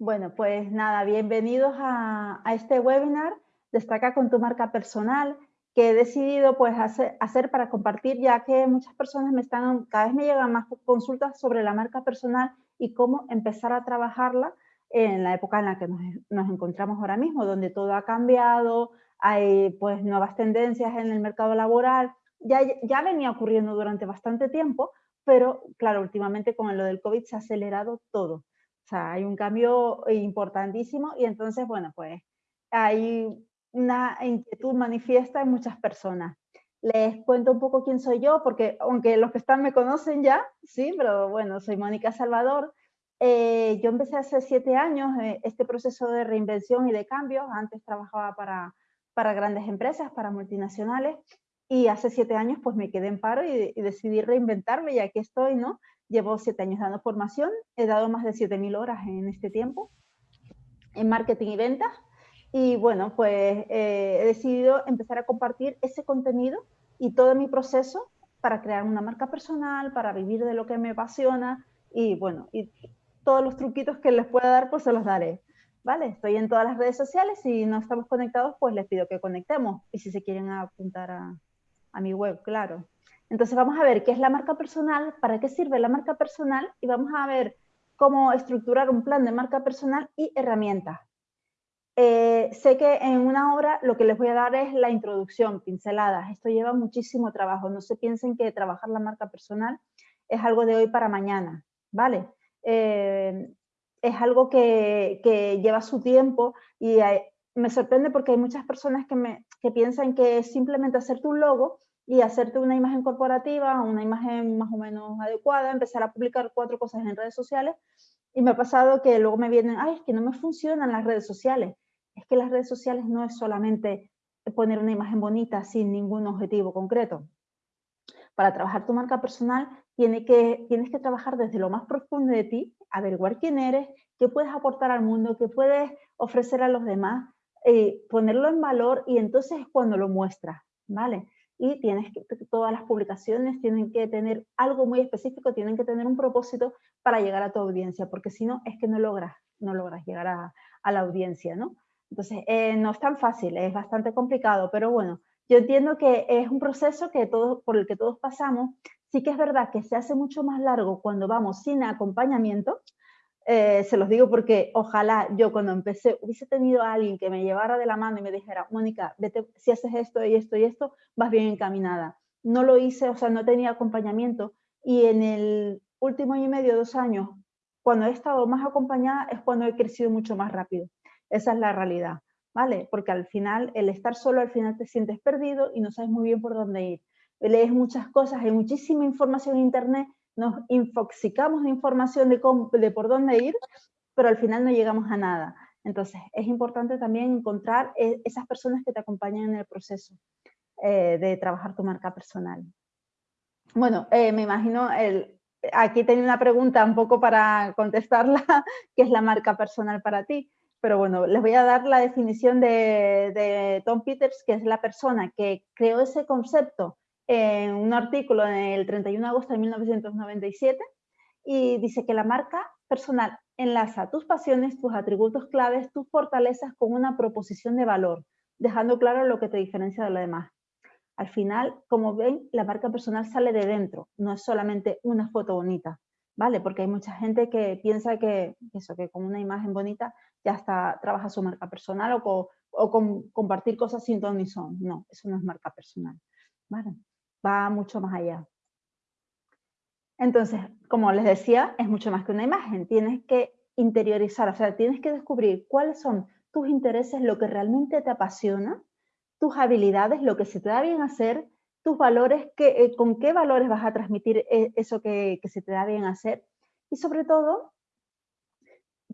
Bueno, pues nada, bienvenidos a, este webinar Destaca con tu marca personal que he decidido pues hacer, para compartir ya que muchas personas me están, cada vez me llegan más consultas sobre la marca personal y cómo empezar a trabajarla en la época en la que nos, encontramos ahora mismo, donde todo ha cambiado, hay pues nuevas tendencias en el mercado laboral, ya, ya venía ocurriendo durante bastante tiempo, pero claro, últimamente con lo del COVID se ha acelerado todo. O sea, hay un cambio importantísimo y entonces, bueno, pues hay una inquietud manifiesta en muchas personas. Les cuento un poco quién soy yo, porque aunque los que están me conocen ya, sí, pero bueno, soy Mónica Salvador, eh, yo empecé hace siete años eh, este proceso de reinvención y de cambio. Antes trabajaba para, para grandes empresas, para multinacionales, y hace siete años pues me quedé en paro y, decidí reinventarme y aquí estoy, ¿no? Llevo siete años dando formación, he dado más de 7.000 horas en este tiempo en marketing y ventas. Y bueno, pues eh, he decidido empezar a compartir ese contenido y todo mi proceso para crear una marca personal, para vivir de lo que me apasiona y bueno, y todos los truquitos que les pueda dar, pues se los daré. ¿Vale? Estoy en todas las redes sociales, si no estamos conectados, pues les pido que conectemos. Y si se quieren apuntar a, a mi web, claro. Entonces vamos a ver qué es la marca personal, para qué sirve la marca personal y vamos a ver cómo estructurar un plan de marca personal y herramientas. Eh, sé que en una hora lo que les voy a dar es la introducción, pinceladas. Esto lleva muchísimo trabajo. No se piensen que trabajar la marca personal es algo de hoy para mañana, ¿vale? Eh, es algo que, lleva su tiempo y me sorprende porque hay muchas personas que, me, que piensan que es simplemente hacerte un logo y hacerte una imagen corporativa, una imagen más o menos adecuada, empezar a publicar cuatro cosas en redes sociales y me ha pasado que luego me vienen, ay, es que no me funcionan las redes sociales. Es que las redes sociales no es solamente poner una imagen bonita sin ningún objetivo concreto. Para trabajar tu marca personal tiene que, tienes que trabajar desde lo más profundo de ti, averiguar quién eres, qué puedes aportar al mundo, qué puedes ofrecer a los demás, eh, ponerlo en valor y entonces es cuando lo muestras, ¿vale? Y tienes que, todas las publicaciones tienen que tener algo muy específico, tienen que tener un propósito para llegar a tu audiencia, porque si no, es que no logras, no logras llegar a, la audiencia, ¿no? Entonces, eh, no es tan fácil, es bastante complicado, pero bueno, yo entiendo que es un proceso que todos, por el que todos pasamos. Sí que es verdad que se hace mucho más largo cuando vamos sin acompañamiento, eh, se los digo porque ojalá yo cuando empecé hubiese tenido a alguien que me llevara de la mano y me dijera, Mónica, si haces esto y esto y esto, vas bien encaminada. No lo hice, o sea, no tenía acompañamiento y en el último año y medio, dos años, cuando he estado más acompañada es cuando he crecido mucho más rápido. Esa es la realidad, ¿vale? Porque al final, el estar solo, al final te sientes perdido y no sabes muy bien por dónde ir. Lees muchas cosas, hay muchísima información en internet nos infoxicamos de información de, por dónde ir, pero al final no llegamos a nada. Entonces, es importante también encontrar e, esas personas que te acompañan en el proceso eh, de trabajar tu marca personal. Bueno, eh, me imagino, el, aquí tenía una pregunta un poco para contestarla, ¿qué es la marca personal para ti? Pero bueno, les voy a dar la definición de, de Tom Peters, que es la persona que creó ese concepto en un artículo en el 31 de agosto de 1997 y dice que la marca personal enlaza tus pasiones, tus atributos claves, tus fortalezas con una proposición de valor, dejando claro lo que te diferencia de lo demás. Al final, como ven, la marca personal sale de dentro, no es solamente una foto bonita, ¿vale? Porque hay mucha gente que piensa que eso, que con una imagen bonita ya está, trabaja su marca personal o con, compartir cosas sin ton ni son. No, eso no es marca personal, ¿vale? Va mucho más allá. Entonces, como les decía, es mucho más que una imagen. Tienes que interiorizar, o sea, tienes que descubrir cuáles son tus intereses, lo que realmente te apasiona, tus habilidades, lo que se te da bien hacer, tus valores, que, eh, con qué valores vas a transmitir eh, eso que, se te da bien hacer. Y sobre todo,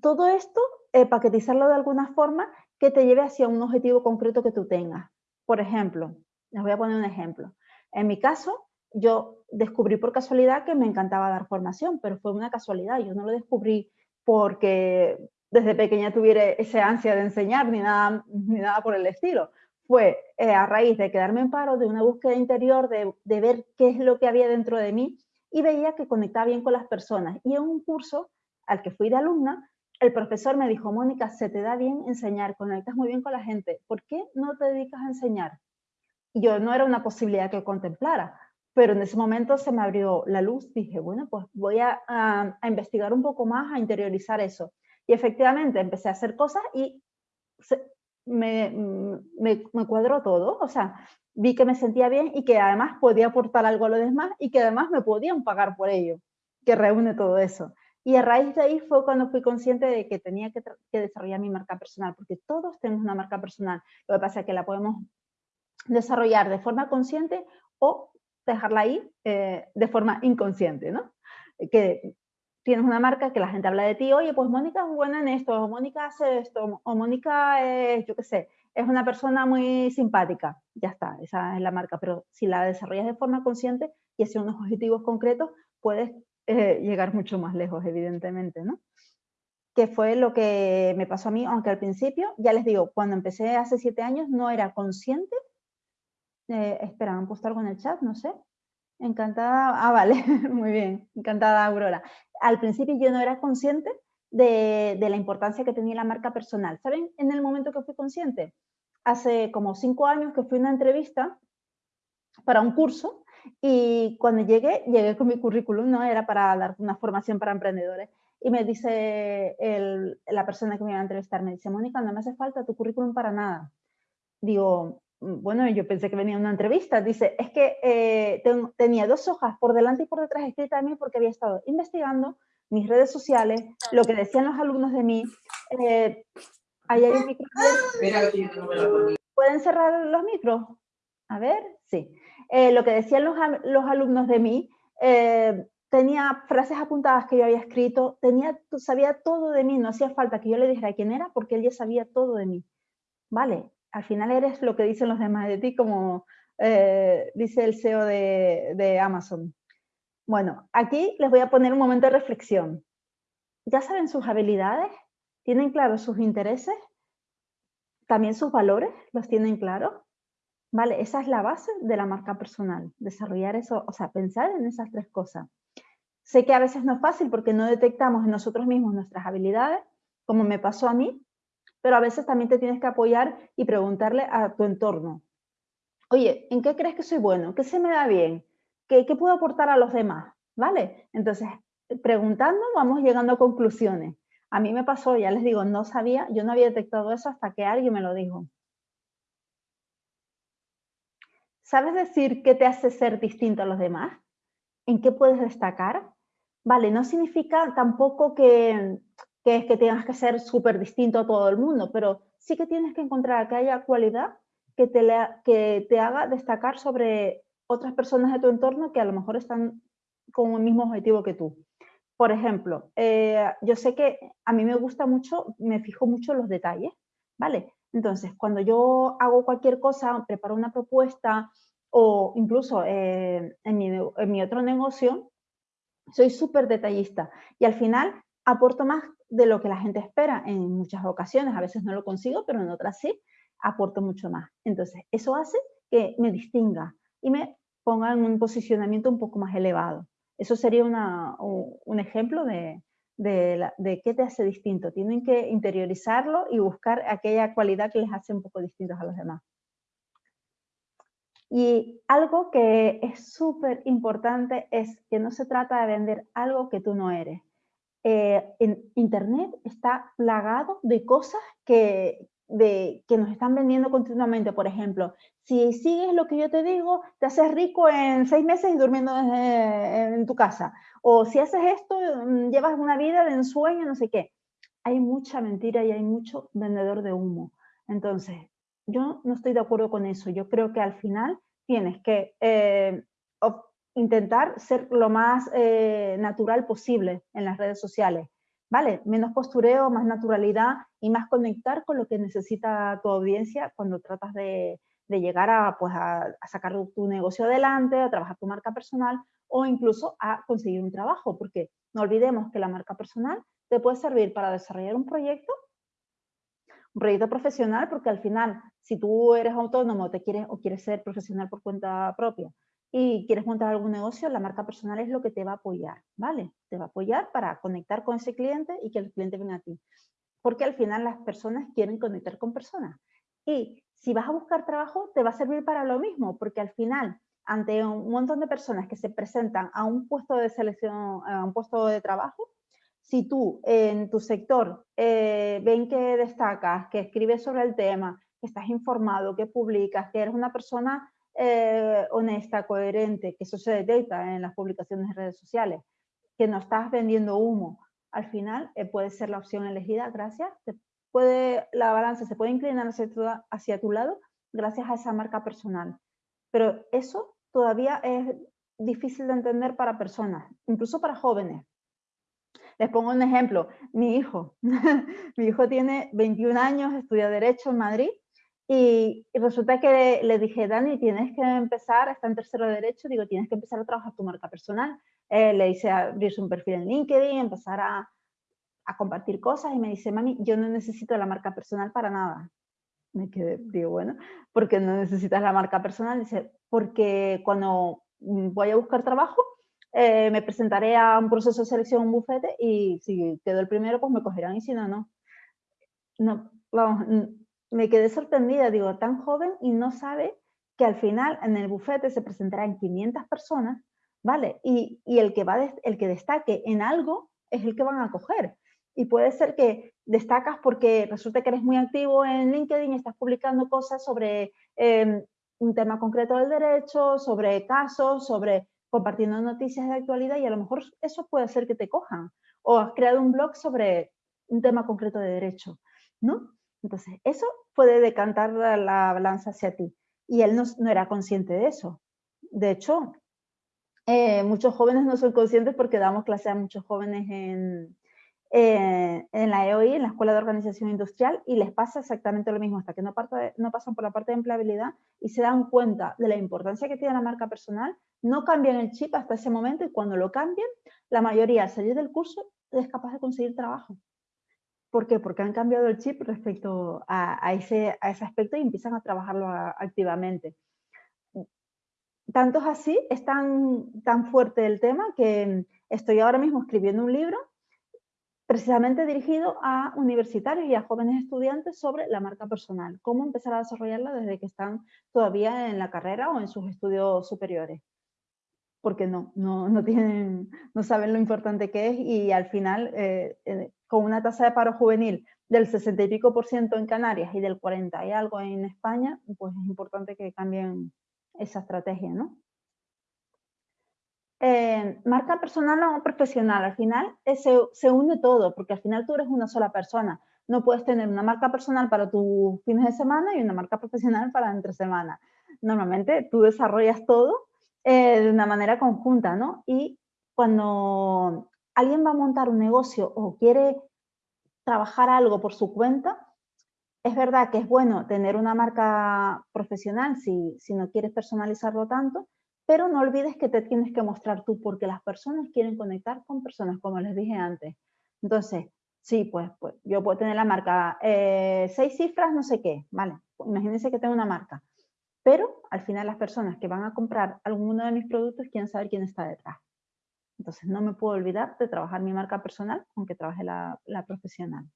todo esto, eh, paquetizarlo de alguna forma que te lleve hacia un objetivo concreto que tú tengas. Por ejemplo, les voy a poner un ejemplo. En mi caso, yo descubrí por casualidad que me encantaba dar formación, pero fue una casualidad, yo no lo descubrí porque desde pequeña tuviera esa ansia de enseñar ni nada, ni nada por el estilo. Fue eh, a raíz de quedarme en paro, de una búsqueda interior, de, de ver qué es lo que había dentro de mí y veía que conectaba bien con las personas. Y en un curso al que fui de alumna, el profesor me dijo, Mónica, se te da bien enseñar, conectas muy bien con la gente, ¿por qué no te dedicas a enseñar? Yo no era una posibilidad que contemplara, pero en ese momento se me abrió la luz, dije, bueno, pues voy a, investigar un poco más, a interiorizar eso. Y efectivamente empecé a hacer cosas y me, cuadró todo, o sea, vi que me sentía bien y que además podía aportar algo a los demás y que además me podían pagar por ello, que reúne todo eso. Y a raíz de ahí fue cuando fui consciente de que tenía que, que desarrollar mi marca personal, porque todos tenemos una marca personal. Lo que pasa es que la podemos desarrollar de forma consciente o dejarla ahí eh, de forma inconsciente, ¿no? Que tienes una marca que la gente habla de ti, oye, pues Mónica es buena en esto, o Mónica hace esto, o Mónica es, yo qué sé, es una persona muy simpática. Ya está, esa es la marca. Pero si la desarrollas de forma consciente y hacia unos objetivos concretos, puedes eh, llegar mucho más lejos, evidentemente, ¿no? Que fue lo que me pasó a mí, aunque al principio, ya les digo, cuando empecé hace siete años no era consciente eh, espera, ¿han puesto algo en el chat? No sé. Encantada, ah, vale, muy bien, encantada Aurora. Al principio yo no era consciente de, la importancia que tenía la marca personal. ¿Saben en el momento que fui consciente? Hace como cinco años que fui a una entrevista para un curso y cuando llegué, llegué con mi currículum, ¿no? Era para dar una formación para emprendedores. Y me dice la persona que me iba a entrevistar, me dice, Mónica, no me hace falta tu currículum para nada. Digo, bueno, yo pensé que venía una entrevista, dice, es que eh, tenía dos hojas por delante y por detrás escritas de mí porque había estado investigando mis redes sociales, lo que decían los alumnos de mí. Eh, ahí hay un micro. ¿Pueden cerrar los micros? A ver, sí. Eh, lo que decían los, los alumnos de mí, tenía frases apuntadas que yo había escrito, tenía, sabía todo de mí, no hacía falta que yo le dijera quién era porque él ya sabía todo de mí. Vale, al final eres lo que dicen los demás de ti, como eh, dice el CEO de, Amazon. Bueno, aquí les voy a poner un momento de reflexión. ¿Ya saben sus habilidades? ¿Tienen claros sus intereses? ¿También sus valores? ¿Los tienen claros? Vale, esa es la base de la marca personal, desarrollar eso, o sea, pensar en esas tres cosas. Sé que a veces no es fácil porque no detectamos en nosotros mismos nuestras habilidades, como me pasó a mí, pero a veces también te tienes que apoyar y preguntarle a tu entorno. Oye, ¿en qué crees que soy bueno? ¿Qué se me da bien? ¿Qué, puedo aportar a los demás? ¿Vale? Entonces, preguntando vamos llegando a conclusiones. A mí me pasó, ya les digo, no sabía, yo no había detectado eso hasta que alguien me lo dijo. ¿Sabes decir qué te hace ser distinto a los demás? ¿En qué puedes destacar? Vale, no significa tampoco que, que es que tengas que ser súper distinto a todo el mundo, pero sí que tienes que encontrar que haya cualidad que te, que te haga destacar sobre otras personas de tu entorno que a lo mejor están con el mismo objetivo que tú. Por ejemplo, eh, yo sé que a mí me gusta mucho, me fijo mucho en los detalles, ¿vale? Entonces, cuando yo hago cualquier cosa, preparo una propuesta o incluso eh, en, mi, en mi otro negocio, soy súper detallista y al final aporto más de lo que la gente espera en muchas ocasiones. A veces no lo consigo, pero en otras sí, aporto mucho más. Entonces, eso hace que me distinga y me ponga en un posicionamiento un poco más elevado. Eso sería un ejemplo de, de, qué te hace distinto. Tienen que interiorizarlo y buscar aquella cualidad que les hace un poco distintos a los demás. Y algo que es súper importante es que no se trata de vender algo que tú no eres. Eh, en Internet está plagado de cosas que, de, que nos están vendiendo continuamente. Por ejemplo, si sigues lo que yo te digo, te haces rico en seis meses y durmiendo en tu casa. O si haces esto, mm, llevas una vida de ensueño, no sé qué. Hay mucha mentira y hay mucho vendedor de humo. Entonces, yo no estoy de acuerdo con eso. Yo creo que al final tienes que eh, intentar ser lo más eh, natural posible en las redes sociales, ¿vale? Menos postureo, más naturalidad y más conectar con lo que necesita tu audiencia cuando tratas de, llegar a, pues, a, sacar tu negocio adelante, a trabajar tu marca personal o incluso a conseguir un trabajo, porque no olvidemos que la marca personal te puede servir para desarrollar un proyecto, un proyecto profesional, porque al final, si tú eres autónomo te quieres, o quieres ser profesional por cuenta propia, y quieres montar algún negocio, la marca personal es lo que te va a apoyar, ¿vale? Te va a apoyar para conectar con ese cliente y que el cliente venga a ti. Porque al final las personas quieren conectar con personas. Y si vas a buscar trabajo, te va a servir para lo mismo, porque al final, ante un montón de personas que se presentan a un puesto de selección, a un puesto de trabajo, si tú en tu sector eh, ven que destacas, que escribes sobre el tema, que estás informado, que publicas, que eres una persona eh, honesta, coherente, que eso se detecta en las publicaciones de redes sociales, que no estás vendiendo humo, al final eh, puede ser la opción elegida, gracias, puede, la balanza se puede inclinar hacia tu, hacia tu lado gracias a esa marca personal. Pero eso todavía es difícil de entender para personas, incluso para jóvenes. Les pongo un ejemplo, mi hijo, mi hijo tiene 21 años, estudia Derecho en Madrid y, resulta que le, dije, Dani, tienes que empezar, está en tercero de derecho, digo, tienes que empezar a trabajar tu marca personal. Eh, le hice abrirse un perfil en LinkedIn, empezar a, a, compartir cosas y me dice, mami, yo no necesito la marca personal para nada. Me quedé, digo, bueno, ¿por qué no necesitas la marca personal? Dice, porque cuando voy a buscar trabajo, eh, me presentaré a un proceso de selección un bufete y si quedo el primero, pues me cogerán y si no, no. No, vamos, me quedé sorprendida, digo, tan joven y no sabe que al final en el bufete se presentarán 500 personas, ¿vale? Y, el, que va el que destaque en algo es el que van a coger. Y puede ser que destacas porque resulta que eres muy activo en LinkedIn y estás publicando cosas sobre em, un tema concreto del derecho, sobre casos, sobre compartiendo noticias de actualidad y a lo mejor eso puede ser que te cojan. O has creado un blog sobre un tema concreto de derecho, ¿no? Entonces, eso puede decantar la balanza hacia ti. Y él no, era consciente de eso. De hecho, eh, muchos jóvenes no son conscientes porque damos clase a muchos jóvenes en, eh, en la EOI, en la Escuela de Organización Industrial, y les pasa exactamente lo mismo, hasta que no, no pasan por la parte de empleabilidad y se dan cuenta de la importancia que tiene la marca personal, no cambian el chip hasta ese momento y cuando lo cambian, la mayoría al salir del curso es capaz de conseguir trabajo. ¿Por qué? Porque han cambiado el chip respecto a, ese, a ese aspecto y empiezan a trabajarlo activamente. Tanto es así, es tan, tan fuerte el tema que estoy ahora mismo escribiendo un libro precisamente dirigido a universitarios y a jóvenes estudiantes sobre la marca personal, cómo empezar a desarrollarla desde que están todavía en la carrera o en sus estudios superiores. Porque no, no, no, tienen, no saben lo importante que es y al final eh, eh, con una tasa de paro juvenil del 60 y pico por ciento en Canarias y del 40 y algo en España, pues es importante que cambien esa estrategia, ¿no? Eh, marca personal o profesional, al final eh, se, se, une todo, porque al final tú eres una sola persona. No puedes tener una marca personal para tus fines de semana y una marca profesional para entre semana. Normalmente tú desarrollas todo eh, de una manera conjunta, ¿no? Y cuando alguien va a montar un negocio o quiere trabajar algo por su cuenta, es verdad que es bueno tener una marca profesional si, si no quieres personalizarlo tanto, pero no olvides que te tienes que mostrar tú porque las personas quieren conectar con personas, como les dije antes. Entonces, sí, pues, pues yo puedo tener la marca eh, seis cifras, no sé qué, ¿vale? Imagínense que tengo una marca, pero al final las personas que van a comprar alguno de mis productos quieren saber quién está detrás. Entonces no me puedo olvidar de trabajar mi marca personal, aunque trabaje la, profesional.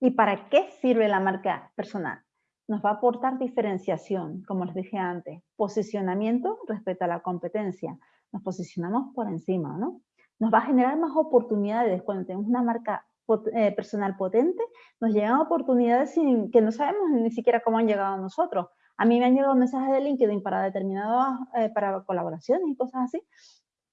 ¿Y para qué sirve la marca personal? Nos va a aportar diferenciación, como les dije antes, posicionamiento respecto a la competencia. Nos posicionamos por encima, ¿no? Nos va a generar más oportunidades cuando tenemos una marca eh, personal potente, nos llegan oportunidades sin, que no sabemos ni siquiera cómo han llegado a nosotros. A mí me han llegado mensajes de LinkedIn para determinadas, eh, para colaboraciones y cosas así,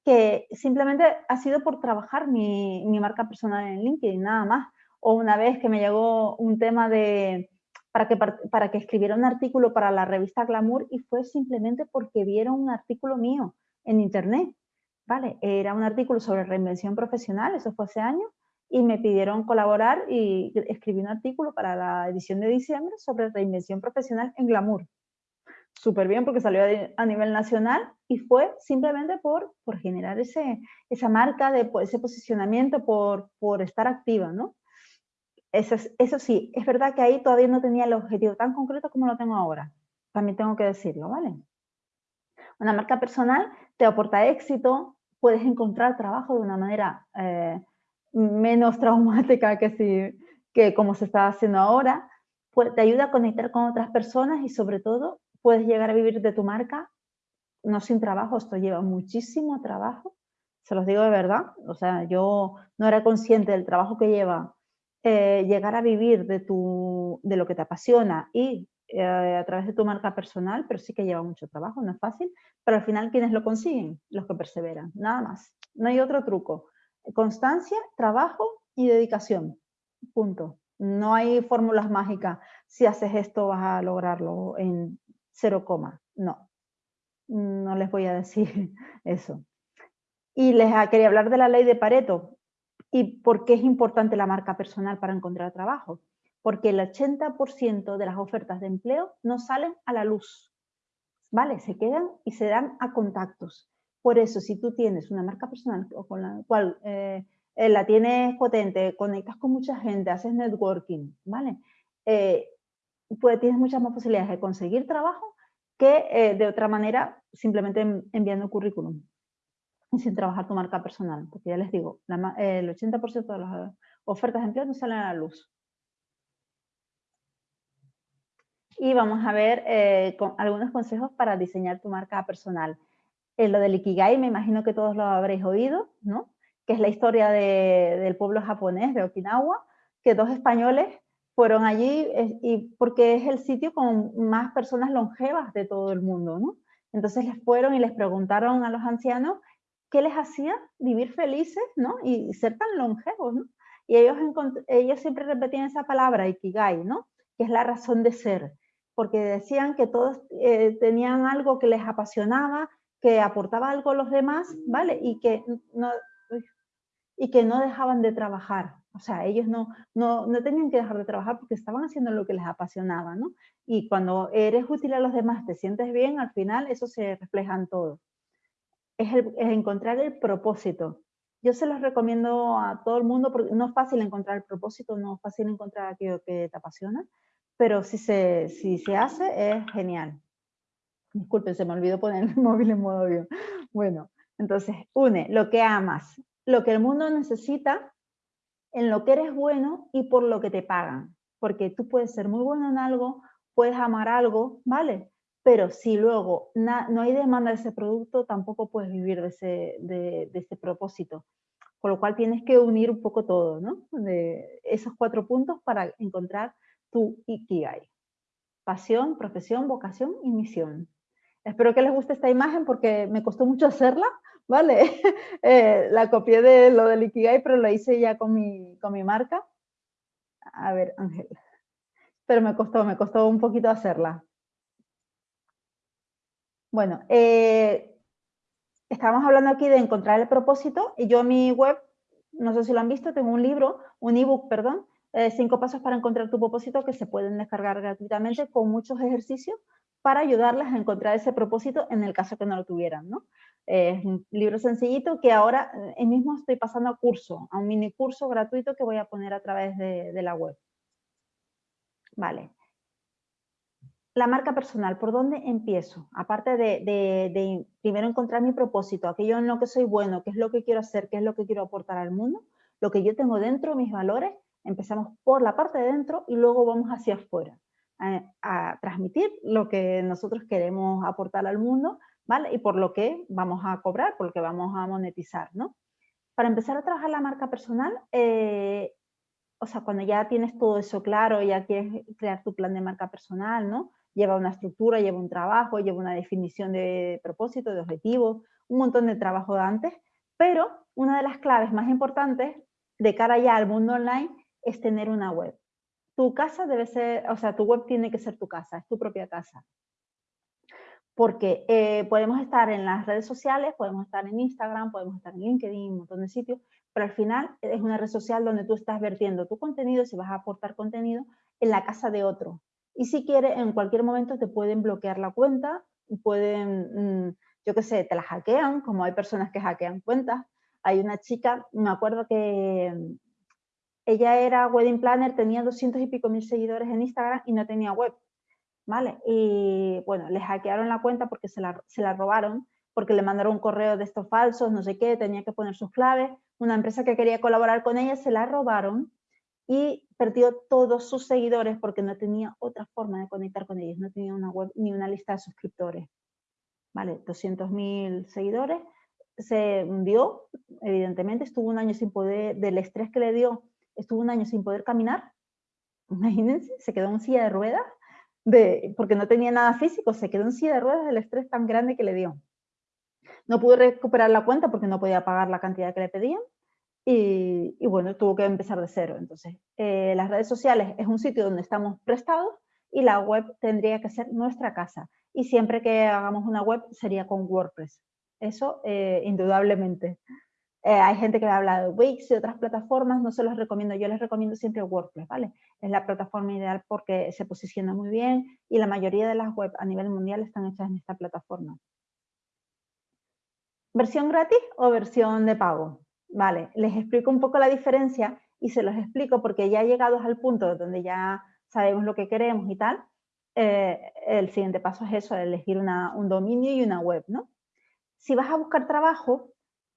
que simplemente ha sido por trabajar mi, mi, marca personal en LinkedIn, nada más. O una vez que me llegó un tema de, para que, para que escribiera un artículo para la revista Glamour y fue simplemente porque vieron un artículo mío en internet, ¿vale? Era un artículo sobre reinvención profesional, eso fue hace años, y me pidieron colaborar y escribí un artículo para la edición de diciembre sobre reinvención profesional en Glamour. Súper bien porque salió a nivel nacional y fue simplemente por, por generar ese, esa marca, de, ese posicionamiento, por, por estar activa, ¿no? Eso, eso sí, es verdad que ahí todavía no tenía el objetivo tan concreto como lo tengo ahora. También tengo que decirlo, ¿vale? Una marca personal te aporta éxito, puedes encontrar trabajo de una manera eh, menos traumática que, si, que como se está haciendo ahora, pues, te ayuda a conectar con otras personas y sobre todo puedes llegar a vivir de tu marca no sin trabajo, esto lleva muchísimo trabajo, se los digo de verdad, o sea, yo no era consciente del trabajo que lleva eh, llegar a vivir de, tu, de lo que te apasiona y eh, a través de tu marca personal, pero sí que lleva mucho trabajo, no es fácil, pero al final ¿quiénes lo consiguen? Los que perseveran, nada más, no hay otro truco. Constancia, trabajo y dedicación, punto. No hay fórmulas mágicas, si haces esto vas a lograrlo en cero coma, no, no les voy a decir eso. Y les quería hablar de la ley de Pareto y por qué es importante la marca personal para encontrar trabajo. Porque el 80% de las ofertas de empleo no salen a la luz, ¿vale? Se quedan y se dan a contactos. Por eso, si tú tienes una marca personal con la cual eh, eh, la tienes potente, conectas con mucha gente, haces networking, ¿vale? Eh, pues tienes muchas más posibilidades de conseguir trabajo que de otra manera simplemente enviando currículum sin trabajar tu marca personal, porque ya les digo, el 80% de las ofertas de empleo no salen a la luz. Y vamos a ver algunos consejos para diseñar tu marca personal. Eh, lo del Ikigai, me imagino que todos lo habréis oído, ¿no? Que es la historia del pueblo japonés, de Okinawa, que dos españoles fueron allí y porque es el sitio con más personas longevas de todo el mundo, ¿no? Entonces les fueron y les preguntaron a los ancianos qué les hacía vivir felices, ¿no? Y ser tan longevos, ¿no? Y ellos, ellos siempre repetían esa palabra, ikigai, ¿no? Que es la razón de ser, porque decían que todos eh, tenían algo que les apasionaba, que aportaba algo a los demás, ¿vale? Y que no, y que no dejaban de trabajar. O sea, ellos no, no, no tenían que dejar de trabajar porque estaban haciendo lo que les apasionaba, ¿no? Y cuando eres útil a los demás, te sientes bien, al final eso se refleja en todo es, encontrar el propósito. Yo se los recomiendo a todo el mundo porque no es fácil encontrar el propósito, no es fácil encontrar aquello que te apasiona, pero si se, si se hace es genial. Disculpen, se me olvidó poner el móvil en modo avión. Bueno, entonces, une lo que amas, lo que el mundo necesita, en lo que eres bueno y por lo que te pagan. Porque tú puedes ser muy bueno en algo, puedes amar algo, ¿vale? pero si luego no hay demanda de ese producto, tampoco puedes vivir de ese, de, ese propósito. Con lo cual tienes que unir un poco todo, ¿no? De esos cuatro puntos para encontrar tu Ikigai. Pasión, profesión, vocación y misión. Espero que les guste esta imagen porque me costó mucho hacerla, ¿vale? Eh, la copié de lo del Ikigai, pero la hice ya con mi, con mi marca. A ver, Ángel. Pero me costó, me costó un poquito hacerla. Bueno, eh, estábamos hablando aquí de encontrar el propósito y yo en mi web, no sé si lo han visto, tengo un libro, un ebook, perdón, eh, cinco pasos para encontrar tu propósito que se pueden descargar gratuitamente con muchos ejercicios para ayudarles a encontrar ese propósito en el caso que no lo tuvieran, ¿no? es un libro sencillito que ahora eh, mismo estoy pasando a curso, a un mini curso gratuito que voy a poner a través de, de la web. Vale la marca personal, ¿por dónde empiezo? Aparte de, primero encontrar mi propósito, aquello en lo que soy bueno, qué es lo que quiero hacer, qué es lo que quiero aportar al mundo, lo que yo tengo dentro, mis valores, empezamos por la parte de dentro y luego vamos hacia afuera, a, transmitir lo que nosotros queremos aportar al mundo, ¿vale? Y por lo que vamos a cobrar, por lo que vamos a monetizar, ¿no? Para empezar a trabajar la marca personal, eh, o sea, cuando ya tienes todo eso claro, ya quieres crear tu plan de marca personal, ¿no? lleva una estructura, lleva un trabajo, lleva una definición de propósito, de objetivo, un montón de trabajo de antes, pero una de las claves más importantes de cara ya al mundo online es tener una web. Tu casa debe ser, o sea, tu web tiene que ser tu casa, es tu propia casa. Porque eh, podemos estar en las redes sociales, podemos estar en Instagram, podemos estar en LinkedIn, un montón de sitios, pero al final es una red social donde tú estás vertiendo tu contenido, si vas a aportar contenido, en la casa de otro, y si quieres, en cualquier momento te pueden bloquear la cuenta, pueden, mm, yo qué sé, te la hackean, como hay personas que hackean cuentas. Hay una chica, me acuerdo que ella era wedding planner, tenía 200 y pico mil seguidores en Instagram y no tenía web. ¿vale? Y bueno, les hackearon la cuenta porque se la, se la robaron, porque le mandaron un correo de estos falsos, no sé qué, tenía que poner sus claves. Una empresa que quería colaborar con ella se la robaron y perdió todos sus seguidores porque no tenía otra forma de conectar con ellos, no tenía una web ni una lista de suscriptores. ¿Vale? 200.000 seguidores, se hundió, evidentemente, estuvo un año sin poder, del estrés que le dio, estuvo un año sin poder caminar, imagínense, se quedó en silla de ruedas, de, porque no tenía nada físico, se quedó en silla de ruedas del estrés tan grande que le dio. No pudo recuperar la cuenta porque no podía pagar la cantidad que le pedían, y, bueno, tuvo que empezar de cero. Entonces, eh, las redes sociales es un sitio donde estamos prestados y la web tendría que ser nuestra casa. Y siempre que hagamos una web sería con WordPress. Eso, eh, indudablemente. Eh, hay gente que me habla de Wix y otras plataformas, no se los recomiendo, yo les recomiendo siempre WordPress, ¿vale? Es la plataforma ideal porque se posiciona muy bien y la mayoría de las webs a nivel mundial están hechas en esta plataforma. ¿Versión gratis o versión de pago? Vale, les explico un poco la diferencia y se los explico porque ya llegados al punto donde ya sabemos lo que queremos y tal, eh, el siguiente paso es eso, elegir un dominio y una web, ¿no? Si vas a buscar trabajo,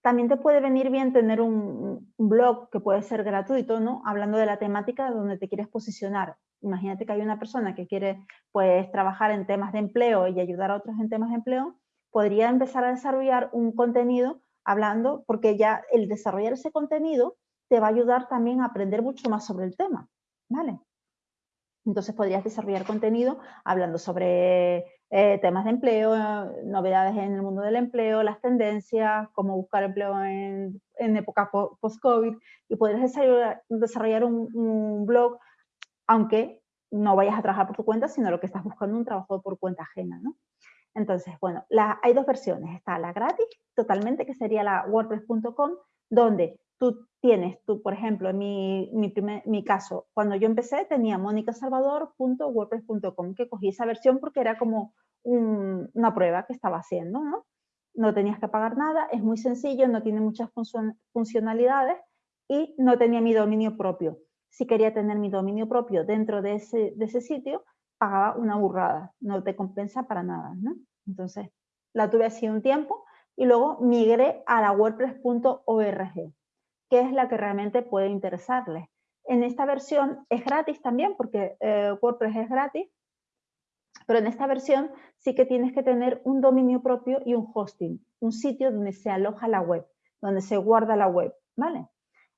también te puede venir bien tener un, blog que puede ser gratuito, ¿no? Hablando de la temática donde te quieres posicionar. Imagínate que hay una persona que quiere, pues, trabajar en temas de empleo y ayudar a otros en temas de empleo, podría empezar a desarrollar un contenido hablando, porque ya el desarrollar ese contenido te va a ayudar también a aprender mucho más sobre el tema, ¿vale? Entonces podrías desarrollar contenido hablando sobre eh, temas de empleo, novedades en el mundo del empleo, las tendencias, cómo buscar empleo en, época post-COVID y podrías desarrollar, un, blog, aunque no vayas a trabajar por tu cuenta, sino lo que estás buscando un trabajo por cuenta ajena, ¿no? Entonces, bueno, hay dos versiones. Está la gratis, totalmente, que sería la wordpress.com, donde tú tienes, tú, por ejemplo, en mi, mi, mi caso, cuando yo empecé tenía monicasalvador.wordpress.com, que cogí esa versión porque era como una prueba que estaba haciendo, ¿no? No tenías que pagar nada, es muy sencillo, no tiene muchas funcionalidades y no tenía mi dominio propio. Si quería tener mi dominio propio dentro de ese, de ese sitio, pagaba una burrada, no te compensa para nada, ¿no? Entonces, la tuve así un tiempo y luego migré a la wordpress.org, que es la que realmente puede interesarles. En esta versión es gratis también, porque eh, WordPress es gratis, pero en esta versión sí que tienes que tener un dominio propio y un hosting, un sitio donde se aloja la web, donde se guarda la web, ¿vale?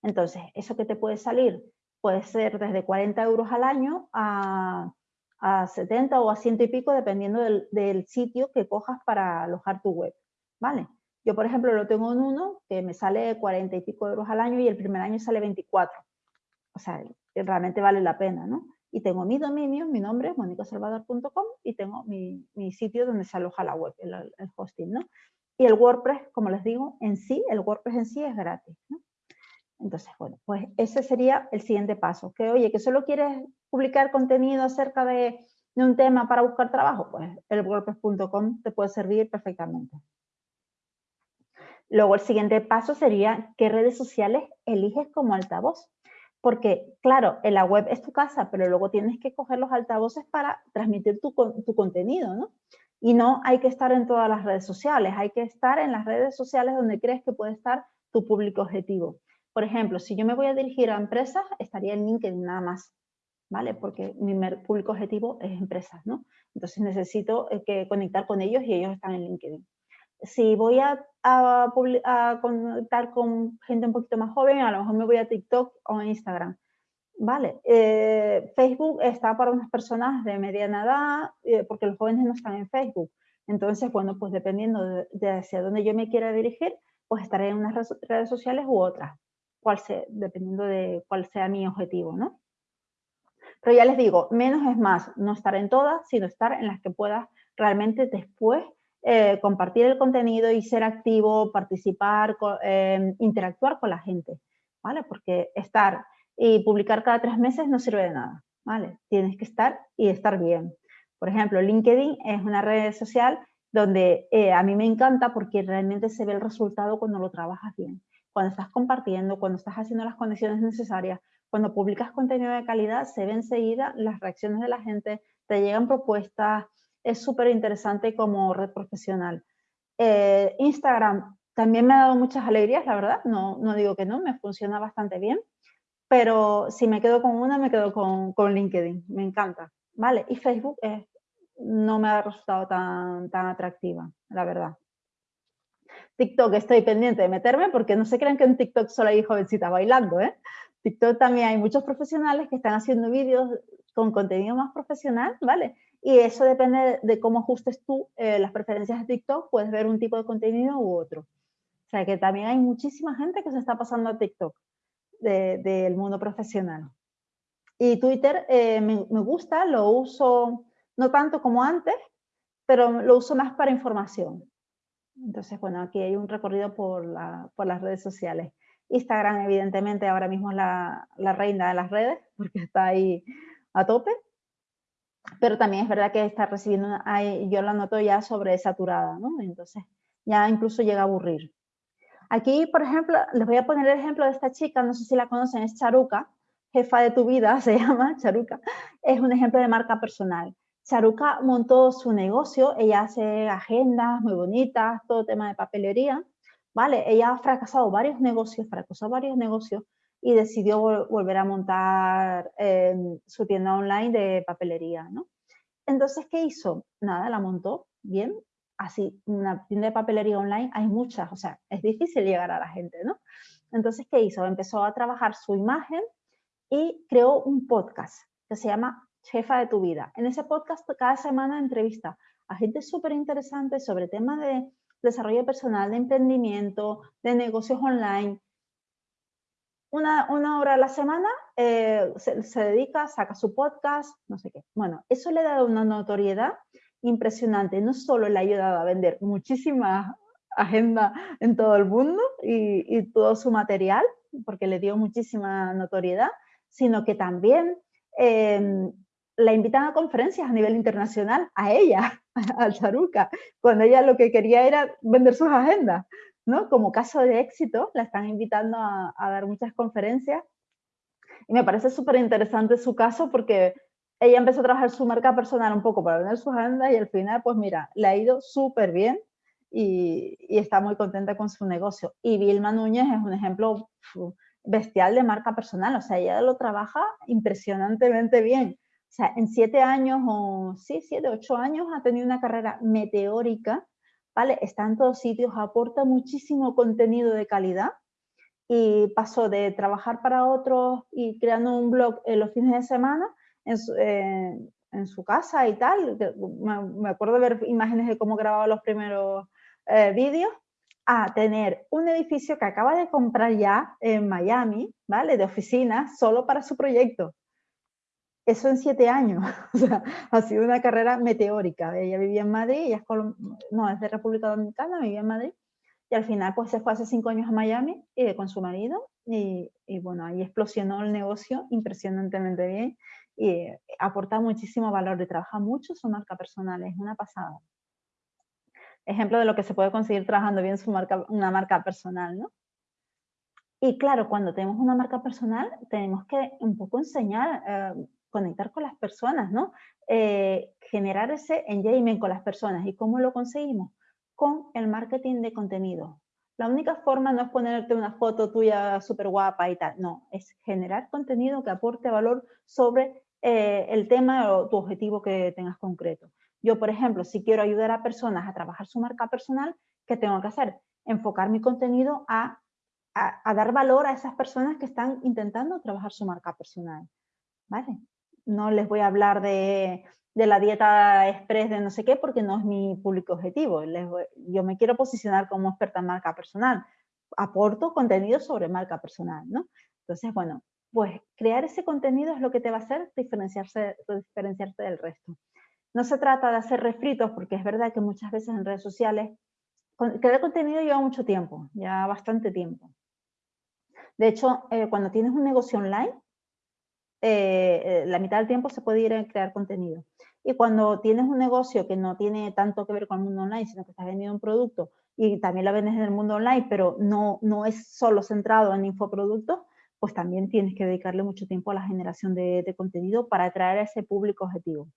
Entonces, eso que te puede salir puede ser desde 40 euros al año a a 70 o a ciento y pico dependiendo del, sitio que cojas para alojar tu web, ¿vale? Yo, por ejemplo, lo tengo en uno que me sale 40 y pico euros al año y el primer año sale 24. O sea, realmente vale la pena, ¿no? Y tengo mi dominio, mi nombre, monicasalvador.com y tengo mi, sitio donde se aloja la web, el, el, hosting, ¿no? Y el WordPress, como les digo, en sí, el WordPress en sí es gratis. Entonces, bueno, pues ese sería el siguiente paso. Que oye, que solo quieres publicar contenido acerca de, un tema para buscar trabajo, pues el WordPress.com te puede servir perfectamente. Luego el siguiente paso sería qué redes sociales eliges como altavoz. Porque, claro, en la web es tu casa, pero luego tienes que coger los altavoces para transmitir tu, tu contenido, ¿no? Y no hay que estar en todas las redes sociales, hay que estar en las redes sociales donde crees que puede estar tu público objetivo. Por ejemplo, si yo me voy a dirigir a empresas, estaría en LinkedIn nada más, ¿vale? Porque mi público objetivo es empresas, ¿no? Entonces necesito eh, que conectar con ellos y ellos están en LinkedIn. Si voy a, conectar con gente un poquito más joven, a lo mejor me voy a TikTok o a Instagram. Vale, eh, Facebook está para unas personas de mediana edad, eh, porque los jóvenes no están en Facebook. Entonces, bueno, pues dependiendo de, hacia dónde yo me quiera dirigir, pues estaré en unas redes sociales u otras dependiendo de cuál sea mi objetivo, ¿no? Pero ya les digo, menos es más, no estar en todas, sino estar en las que puedas realmente después eh, compartir el contenido y ser activo, participar, eh, interactuar con la gente, ¿vale? Porque estar y publicar cada tres meses no sirve de nada, ¿vale? Tienes que estar y estar bien. Por ejemplo, LinkedIn es una red social donde eh, a mí me encanta porque realmente se ve el resultado cuando lo trabajas bien cuando estás compartiendo, cuando estás haciendo las conexiones necesarias, cuando publicas contenido de calidad, se ve enseguida las reacciones de la gente, te llegan propuestas, es súper interesante como red profesional. Eh, Instagram también me ha dado muchas alegrías, la verdad, no, no digo que no, me funciona bastante bien, pero si me quedo con una, me quedo con, con LinkedIn, me encanta, ¿vale? Y Facebook no me ha resultado tan, tan atractiva, la verdad. TikTok estoy pendiente de meterme porque no se crean que en TikTok solo hay jovencitas bailando, ¿eh? TikTok también hay muchos profesionales que están haciendo vídeos con contenido más profesional, ¿vale? Y eso depende de cómo ajustes tú eh, las preferencias de TikTok, puedes ver un tipo de contenido u otro. O sea que también hay muchísima gente que se está pasando a TikTok del mundo profesional. Y Twitter eh, me, gusta, lo uso no tanto como antes, pero lo uso más para información. Entonces, bueno, aquí hay un recorrido por, por las redes sociales. Instagram, evidentemente, ahora mismo es la, la, reina de las redes, porque está ahí a tope. Pero también es verdad que está recibiendo, yo la noto ya sobresaturada, ¿no? Entonces, ya incluso llega a aburrir. Aquí, por ejemplo, les voy a poner el ejemplo de esta chica, no sé si la conocen, es Charuca, jefa de tu vida, se llama Charuca, es un ejemplo de marca personal. Charuca montó su negocio, ella hace agendas muy bonitas, todo tema de papelería, ¿vale? Ella ha fracasado varios negocios, fracasó varios negocios y decidió volver a montar em, su tienda online de papelería, ¿no? Entonces, ¿qué hizo? Nada, la montó bien, así, una tienda de papelería online hay muchas, o sea, es difícil llegar a la gente, ¿no? Entonces, ¿qué hizo? Empezó a trabajar su imagen y creó un podcast que se llama Jefa de tu vida. En ese podcast cada semana entrevista a gente súper interesante sobre temas de desarrollo personal, de emprendimiento, de negocios online. Una, una hora a la semana eh, se, se dedica, saca su podcast, no sé qué. Bueno, eso le ha dado una notoriedad impresionante. No solo le ha ayudado a vender muchísima agenda en todo el mundo y, todo su material, porque le dio muchísima notoriedad, sino que también em, la invitan a conferencias a nivel internacional, a ella, al Charuca, cuando ella lo que quería era vender sus agendas, ¿no? Como caso de éxito, la están invitando a, dar muchas conferencias. Y me parece súper interesante su caso porque ella empezó a trabajar su marca personal un poco para vender sus agendas y al final, pues mira, le ha ido súper bien y, está muy contenta con su negocio. Y Vilma Núñez es un ejemplo bestial de marca personal, o sea, ella lo trabaja impresionantemente bien. O sea, en siete años, o sí, siete, ocho años, ha tenido una carrera meteórica, ¿vale? Está en todos sitios, aporta muchísimo contenido de calidad y pasó de trabajar para otros y creando un blog en los fines de semana en su, eh, casa y tal. Me, acuerdo de ver imágenes de cómo grababa los primeros eh, vídeos, a tener un edificio que acaba de comprar ya en Miami, ¿vale? De oficinas, solo para su proyecto. Eso en siete años. o sea, ha sido una carrera meteórica. Ella vivía en Madrid, ella es, no, es de República Dominicana, vivía en Madrid. Y al final, pues se fue hace cinco años a Miami y con su marido. Y, y bueno, ahí explosionó el negocio impresionantemente bien y eh, aporta muchísimo valor y trabaja mucho su marca personal, es una pasada. Ejemplo de lo que se puede conseguir trabajando bien su marca, una marca personal, ¿no? Y claro, cuando tenemos una marca personal, tenemos que un poco enseñar, eh, conectar con las personas, ¿no? Eh, generar ese engagement con las personas. ¿Y cómo lo conseguimos? Con el marketing de contenido. La única forma no es ponerte una foto tuya súper guapa y tal, no, es generar contenido que aporte valor sobre eh, el tema o tu objetivo que tengas concreto. Yo, por ejemplo, si quiero ayudar a personas a trabajar su marca personal, ¿qué tengo que hacer? Enfocar mi contenido a, a, dar valor a esas personas que están intentando trabajar su marca personal. ¿Vale? No les voy a hablar de, de la dieta express de no sé qué porque no es mi público objetivo. yo me quiero posicionar como experta en marca personal. Aporto contenido sobre marca personal, ¿no? Entonces, bueno, pues crear ese contenido es lo que te va a hacer diferenciarse, diferenciarte del resto. No se trata de hacer refritos, porque es verdad que muchas veces en redes sociales, crear contenido lleva mucho tiempo, ya bastante tiempo. De hecho, eh, cuando tienes un negocio online, eh, la mitad del tiempo se puede ir a crear contenido. Y cuando tienes un negocio que no tiene tanto que ver con el mundo online, sino que estás vendiendo un producto y también lo vendes en el mundo online, pero no, no es solo centrado en infoproductos, pues también tienes que dedicarle mucho tiempo a la generación de, contenido para atraer a ese público objetivo.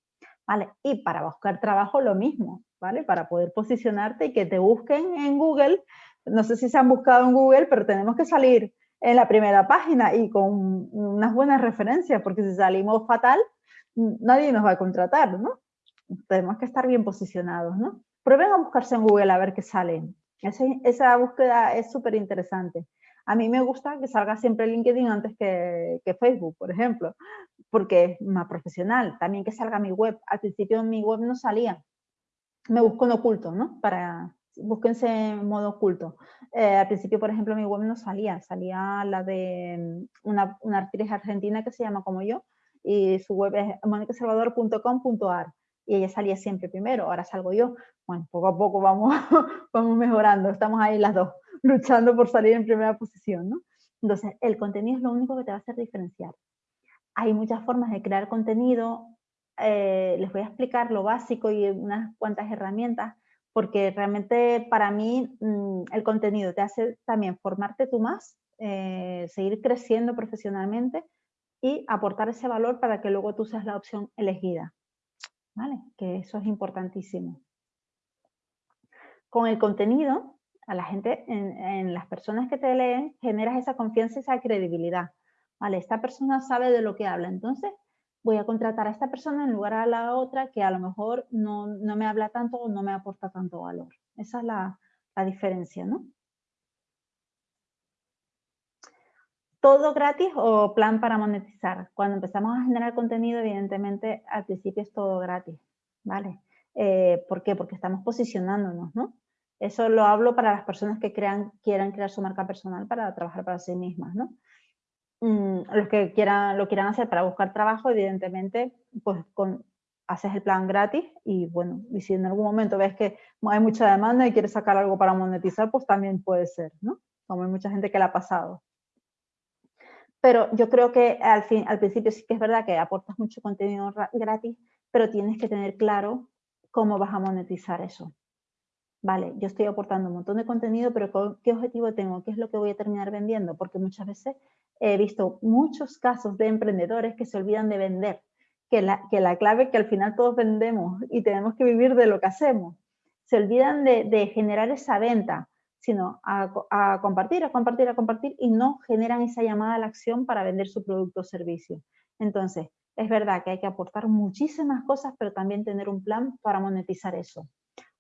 ¿vale? Y para buscar trabajo lo mismo, ¿vale? Para poder posicionarte y que te busquen en Google, no sé si se han buscado en Google, pero tenemos que salir en la primera página y con unas buenas referencias, porque si salimos fatal, nadie nos va a contratar, ¿no? Tenemos que estar bien posicionados, ¿no? Prueben a buscarse en Google a ver qué sale. esa búsqueda es súper interesante. A mí me gusta que salga siempre LinkedIn antes que, que, Facebook, por ejemplo, porque es más profesional. También que salga mi web. Al principio mi web no salía. Me busco en oculto, ¿no? Para, búsquense en modo oculto. Eh, al principio, por ejemplo, mi web no salía. Salía la de mm, una, una actriz argentina que se llama como yo y su web es monicasalvador.com.ar y ella salía siempre primero, ahora salgo yo. Bueno, poco a poco vamos, vamos mejorando, estamos ahí las dos luchando por salir en primera posición, ¿no? Entonces, el contenido es lo único que te va a hacer diferenciar. Hay muchas formas de crear contenido, eh, les voy a explicar lo básico y unas cuantas herramientas, porque realmente para mí mm, el contenido te hace también formarte tú más, eh, seguir creciendo profesionalmente y aportar ese valor para que luego tú seas la opción elegida. ¿Vale? Que eso es importantísimo. Con el contenido, a la gente, en, las personas que te leen, generas esa confianza y esa credibilidad. Vale, esta persona sabe de lo que habla, entonces voy a contratar a esta persona en lugar a la otra que a lo mejor no, me habla tanto o no me aporta tanto valor. Esa es la, la diferencia, ¿no? todo gratis o plan para monetizar. Cuando empezamos a generar contenido, evidentemente, al principio es todo gratis, ¿vale? Eh, ¿Por qué? Porque estamos posicionándonos, ¿no? Eso lo hablo para las personas que crean, quieran crear su marca personal para trabajar para sí mismas, ¿no? Mm, los que quieran, lo quieran hacer para buscar trabajo, evidentemente, pues con, haces el plan gratis y bueno, y si en algún momento ves que hay mucha demanda y quieres sacar algo para monetizar, pues también puede ser, ¿no? Como hay mucha gente que le ha pasado. Pero yo creo que al, fin, al principio sí que es verdad que aportas mucho contenido gratis, pero tienes que tener claro cómo vas a monetizar eso vale, yo estoy aportando un montón de contenido, pero ¿qué objetivo tengo? ¿Qué es lo que voy a terminar vendiendo? Porque muchas veces he visto muchos casos de emprendedores que se olvidan de vender, que la, que la clave es que al final todos vendemos y tenemos que vivir de lo que hacemos. Se olvidan de, generar esa venta, sino a, a, compartir, a compartir, a compartir y no generan esa llamada a la acción para vender su producto o servicio. Entonces, es verdad que hay que aportar muchísimas cosas, pero también tener un plan para monetizar eso.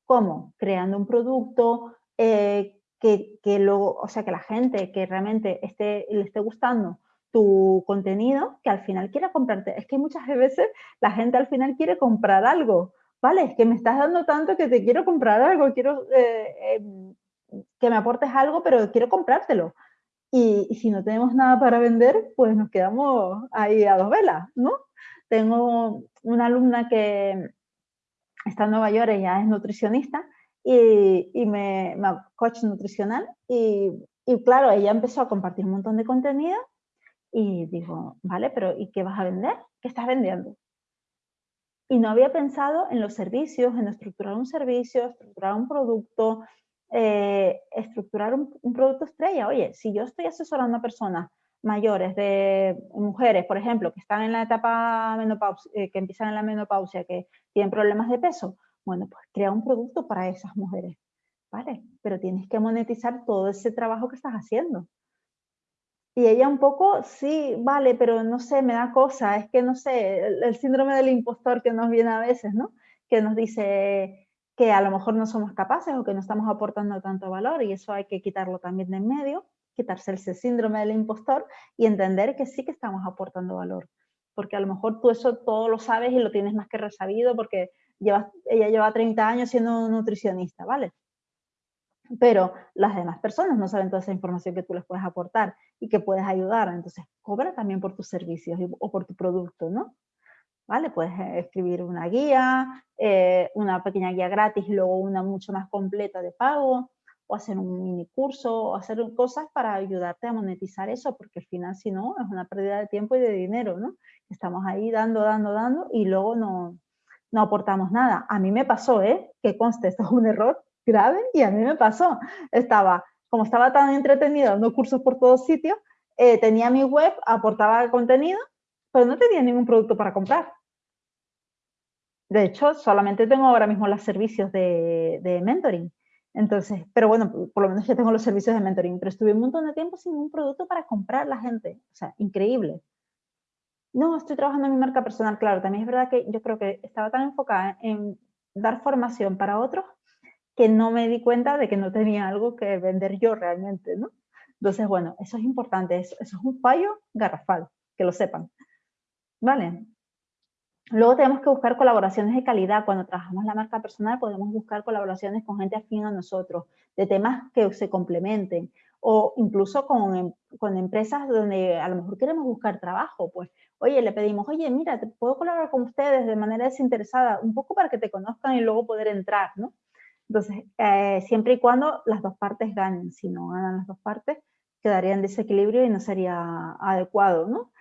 ¿Cómo? Creando un producto eh, que, que, o sea, que la gente que realmente esté, le esté gustando tu contenido, que al final quiera comprarte. Es que muchas veces la gente al final quiere comprar algo, ¿vale? Es que me estás dando tanto que te quiero comprar algo, quiero eh, em, que me aportes algo, pero quiero comprártelo. Y, y, si no tenemos nada para vender, pues nos quedamos ahí a dos velas, ¿no? Tengo una alumna que, está en Nueva York, ella es nutricionista y, y me, coach nutricional y, y, claro, ella empezó a compartir un montón de contenido y digo, vale, pero ¿y qué vas a vender? ¿Qué estás vendiendo? Y no había pensado en los servicios, en estructurar un servicio, estructurar un producto, eh, estructurar un, un, producto estrella. Oye, si yo estoy asesorando a personas mayores, de mujeres, por ejemplo, que están en la etapa menopausia, eh, que empiezan en la menopausia, que tienen problemas de peso, bueno, pues crea un producto para esas mujeres, ¿vale? Pero tienes que monetizar todo ese trabajo que estás haciendo. Y ella un poco, sí, vale, pero no sé, me da cosa, es que no sé, el, síndrome del impostor que nos viene a veces, ¿no? Que nos dice que a lo mejor no somos capaces o que no estamos aportando tanto valor y eso hay que quitarlo también de en medio quitarse ese síndrome del impostor y entender que sí que estamos aportando valor. Porque a lo mejor tú eso todo lo sabes y lo tienes más que resabido porque ella lleva 30 años siendo nutricionista, ¿vale? Pero las demás personas no saben toda esa información que tú les puedes aportar y que puedes ayudar. Entonces, cobra también por tus servicios o por tu producto, ¿no? ¿Vale? Puedes eh, escribir una guía, eh, una pequeña guía gratis y luego una mucho más completa de pago o hacer un mini curso o hacer cosas para ayudarte a monetizar eso, porque al final si no es una pérdida de tiempo y de dinero, ¿no? Estamos ahí dando, dando, dando y luego no, no aportamos nada. A mí me pasó, ¿eh? Que conste, esto es un error grave y a mí me pasó. Estaba, como estaba tan entretenida dando cursos por todos sitios, eh, tenía mi web, aportaba contenido, pero no tenía ningún producto para comprar. de hecho, solamente tengo ahora mismo los servicios de, de mentoring. Entonces, pero bueno, por lo menos ya tengo los servicios de mentoring, pero estuve un montón de tiempo sin un producto para comprar la gente. O sea, increíble. No, estoy trabajando en mi marca personal, claro. También es verdad que yo creo que estaba tan enfocada en dar formación para otros que no me di cuenta de que no tenía algo que vender yo realmente, ¿no? Entonces, bueno, eso es importante. Eso, eso es un fallo garrafal, que lo sepan. ¿Vale? Luego tenemos que buscar colaboraciones de calidad. Cuando trabajamos la marca personal podemos buscar colaboraciones con gente afín a nosotros, de temas que se complementen o incluso con, con, empresas donde a lo mejor queremos buscar trabajo. Pues, oye, le pedimos, oye, mira, te puedo colaborar con ustedes de manera desinteresada, un poco para que te conozcan y luego poder entrar, ¿no? Entonces, eh, siempre y cuando las dos partes ganen. Si no ganan las dos partes, quedaría en desequilibrio y no sería adecuado, ¿no?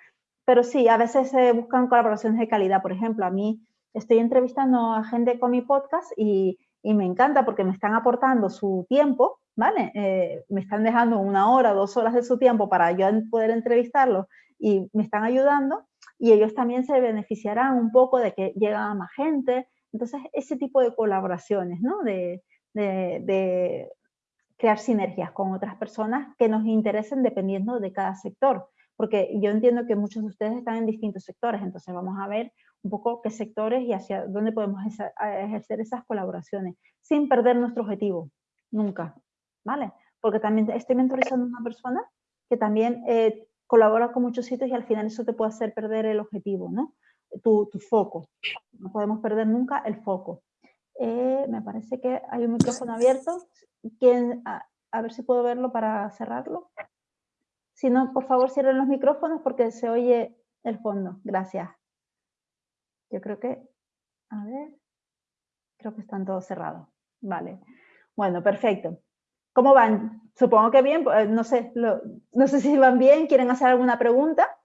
Pero sí, a veces se buscan colaboraciones de calidad. Por ejemplo, a mí estoy entrevistando a gente con mi podcast y, me encanta porque me están aportando su tiempo, ¿vale? Eh, me están dejando una hora, dos horas de su tiempo para yo poder entrevistarlos y me están ayudando y ellos también se beneficiarán un poco de que llega más gente. Entonces, ese tipo de colaboraciones, ¿no? De, de crear sinergias con otras personas que nos interesen dependiendo de cada sector porque yo entiendo que muchos de ustedes están en distintos sectores, entonces vamos a ver un poco qué sectores y hacia dónde podemos ejercer esas colaboraciones, sin perder nuestro objetivo, nunca, ¿vale? Porque también estoy mentorizando a una persona que también eh, colabora con muchos sitios y al final eso te puede hacer perder el objetivo, ¿no? Tu, foco. No podemos perder nunca el foco. Eh, me parece que hay un micrófono abierto. ¿Quién, a ver si puedo verlo para cerrarlo. Si no, por favor, cierren los micrófonos porque se oye el fondo. Gracias. Yo creo que, a ver, creo que están todos cerrados. Vale. Bueno, perfecto. ¿Cómo van? Supongo que bien, pues, no sé, no sé si van bien, quieren hacer alguna pregunta.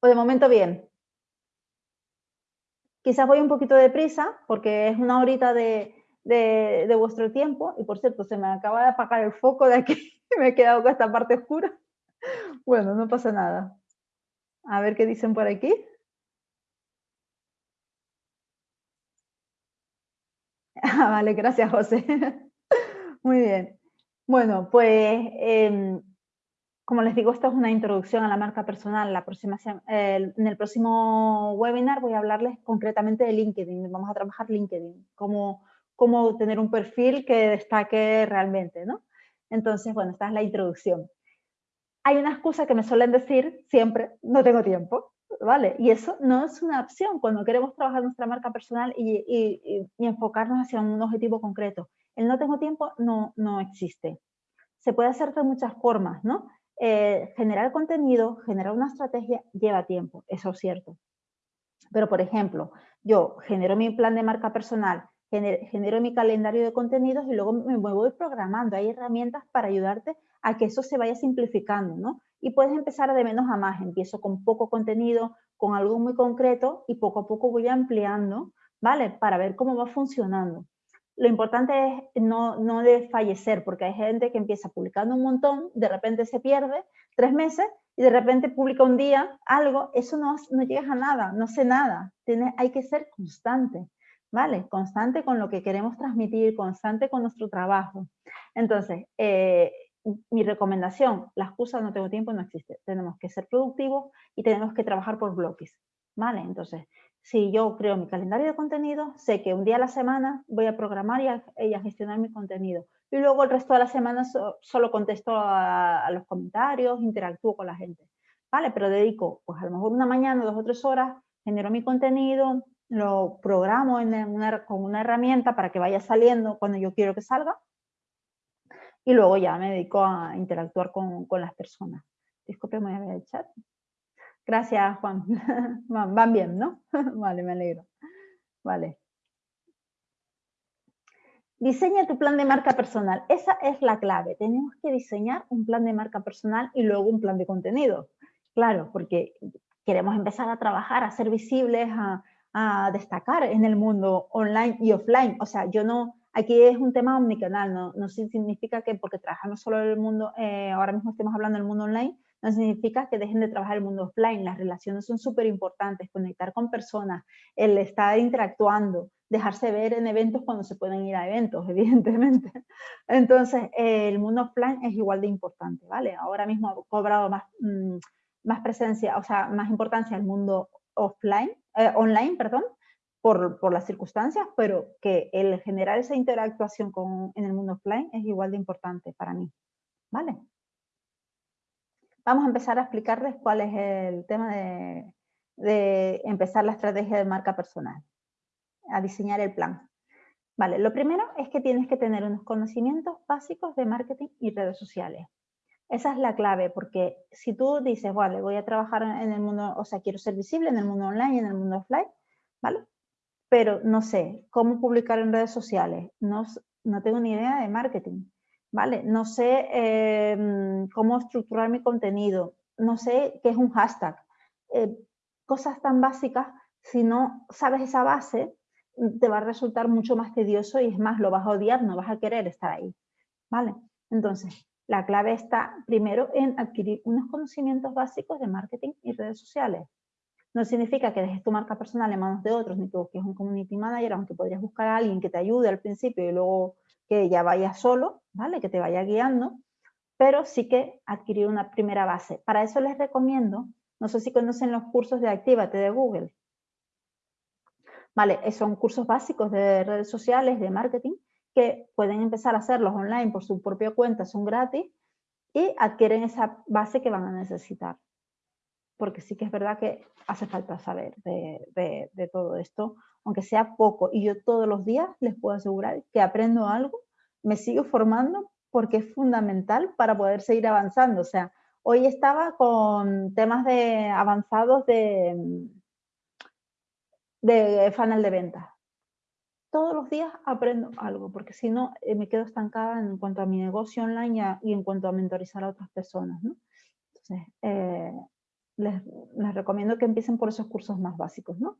O de momento bien. Quizás voy un poquito deprisa porque es una horita de, de, vuestro tiempo. Y por cierto, se me acaba de apagar el foco de aquí. me he quedado con esta parte oscura. Bueno, no pasa nada. A ver qué dicen por aquí. Ah, vale, gracias, José. Muy bien. Bueno, pues em, como les digo, esto es una introducción a la marca personal. La próxima, en el próximo webinar voy a hablarles concretamente de LinkedIn. Vamos a trabajar LinkedIn, cómo, cómo tener un perfil que destaque realmente, ¿no? Entonces, bueno, esta es la introducción. Hay una excusa que me suelen decir siempre, no tengo tiempo, ¿vale? Y eso no es una opción cuando queremos trabajar nuestra marca personal y, enfocarnos hacia un objetivo concreto. El no tengo tiempo no, no existe. Se puede hacer de muchas formas, ¿no? Eh, generar contenido, generar una estrategia lleva tiempo, eso es cierto. Pero, por ejemplo, yo genero mi plan de marca personal, genero mi calendario de contenidos y luego me voy programando. Hay herramientas para ayudarte a que eso se vaya simplificando, ¿no? Y puedes empezar de menos a más. Empiezo con poco contenido, con algo muy concreto y poco a poco voy ampliando, ¿vale? Para ver cómo va funcionando. Lo importante es no, no de fallecer, porque hay gente que empieza publicando un montón, de repente se pierde tres meses y de repente publica un día algo, eso no, no llegas a nada, no sé nada. Tiene, hay que ser constante. ¿vale? Constante con lo que queremos transmitir, constante con nuestro trabajo. Entonces, eh, mi recomendación, la excusa no tengo tiempo no existe. Tenemos que ser productivos y tenemos que trabajar por bloques, ¿vale? Entonces, si yo creo mi calendario de contenido, sé que un día a la semana voy a programar y a, gestionar mi contenido. Y luego el resto de la semana solo contesto a, los comentarios, interactúo con la gente, ¿vale? Pero dedico, pues a lo mejor una mañana, dos o tres horas, genero mi contenido, lo programo en una, con una herramienta para que vaya saliendo cuando yo quiero que salga y luego ya me dedico a interactuar con, con las personas. Disculpe, voy a ver el chat. Gracias, Juan. Van bien, ¿no? Vale, me alegro. Vale. Diseña tu plan de marca personal. Esa es la clave. Tenemos que diseñar un plan de marca personal y luego un plan de contenido. Claro, porque queremos empezar a trabajar, a ser visibles, a, destacar en el mundo online y offline. O sea, yo no, aquí es un tema omnicanal, no, no significa que porque trabajamos solo en el mundo, eh, ahora mismo estemos hablando del mundo online, no significa que dejen de trabajar el mundo offline. Las relaciones son súper importantes, conectar con personas, el estar interactuando, dejarse ver en eventos cuando se pueden ir a eventos, evidentemente. Entonces, el mundo offline es igual de importante, ¿vale? Ahora mismo ha cobrado más, mm, más presencia, o sea, más importancia el mundo offline, eh, online, perdón, por, por, las circunstancias, pero que el generar esa interactuación con, en el mundo offline es igual de importante para mí, ¿vale? Vamos a empezar a explicarles cuál es el tema de, empezar la estrategia de marca personal, a diseñar el plan. Vale, lo primero es que tienes que tener unos conocimientos básicos de marketing y redes sociales. Esa es la clave, porque si tú dices, vale, voy a trabajar en el mundo, o sea, quiero ser visible en el mundo online y en el mundo offline, ¿vale? Pero no sé cómo publicar en redes sociales, no, no tengo ni idea de marketing, ¿vale? No sé em, cómo estructurar mi contenido, no sé qué es un hashtag. Eh, cosas tan básicas, si no sabes esa base, te va a resultar mucho más tedioso y es más, lo vas a odiar, no vas a querer estar ahí, ¿vale? Entonces, la clave está primero en adquirir unos conocimientos básicos de marketing y redes sociales. No significa que dejes tu marca personal en manos de otros, ni que busques un community manager, aunque podrías buscar a alguien que te ayude al principio y luego que ya vaya solo, ¿vale? Que te vaya guiando, pero sí que adquirir una primera base. Para eso les recomiendo, no sé si conocen los cursos de Actívate de Google. Vale, son cursos básicos de redes sociales, de marketing, que pueden empezar a hacerlos online por su propia cuenta, son gratis y adquieren esa base que van a necesitar. Porque sí que es verdad que hace falta saber de, de, todo esto, aunque sea poco. Y yo todos los días les puedo asegurar que aprendo algo, me sigo formando porque es fundamental para poder seguir avanzando. O sea, hoy estaba con temas de avanzados de, de funnel de ventas todos los días aprendo algo, porque si no eh, me quedo estancada en cuanto a mi negocio online y, en cuanto a mentorizar a otras personas. ¿no? Entonces, eh, les, recomiendo que empiecen por esos cursos más básicos. ¿no?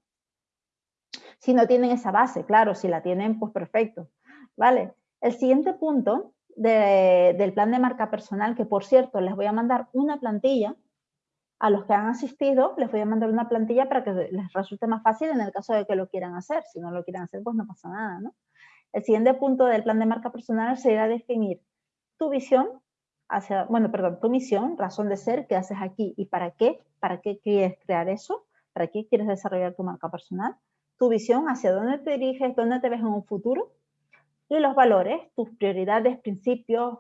Si no tienen esa base, claro, si la tienen, pues perfecto. Vale, el siguiente punto del plan de marca personal, que por cierto les voy a mandar una plantilla a los que han asistido les voy a mandar una plantilla para que les resulte más fácil en el caso de que lo quieran hacer. Si no lo quieren hacer, pues no pasa nada, ¿no? El siguiente punto del plan de marca personal sería definir tu visión hacia, bueno, perdón, tu misión, razón de ser, qué haces aquí y para qué, para qué quieres crear eso, para qué quieres desarrollar tu marca personal, tu visión, hacia dónde te diriges, dónde te ves en un futuro, y los valores, tus prioridades, principios,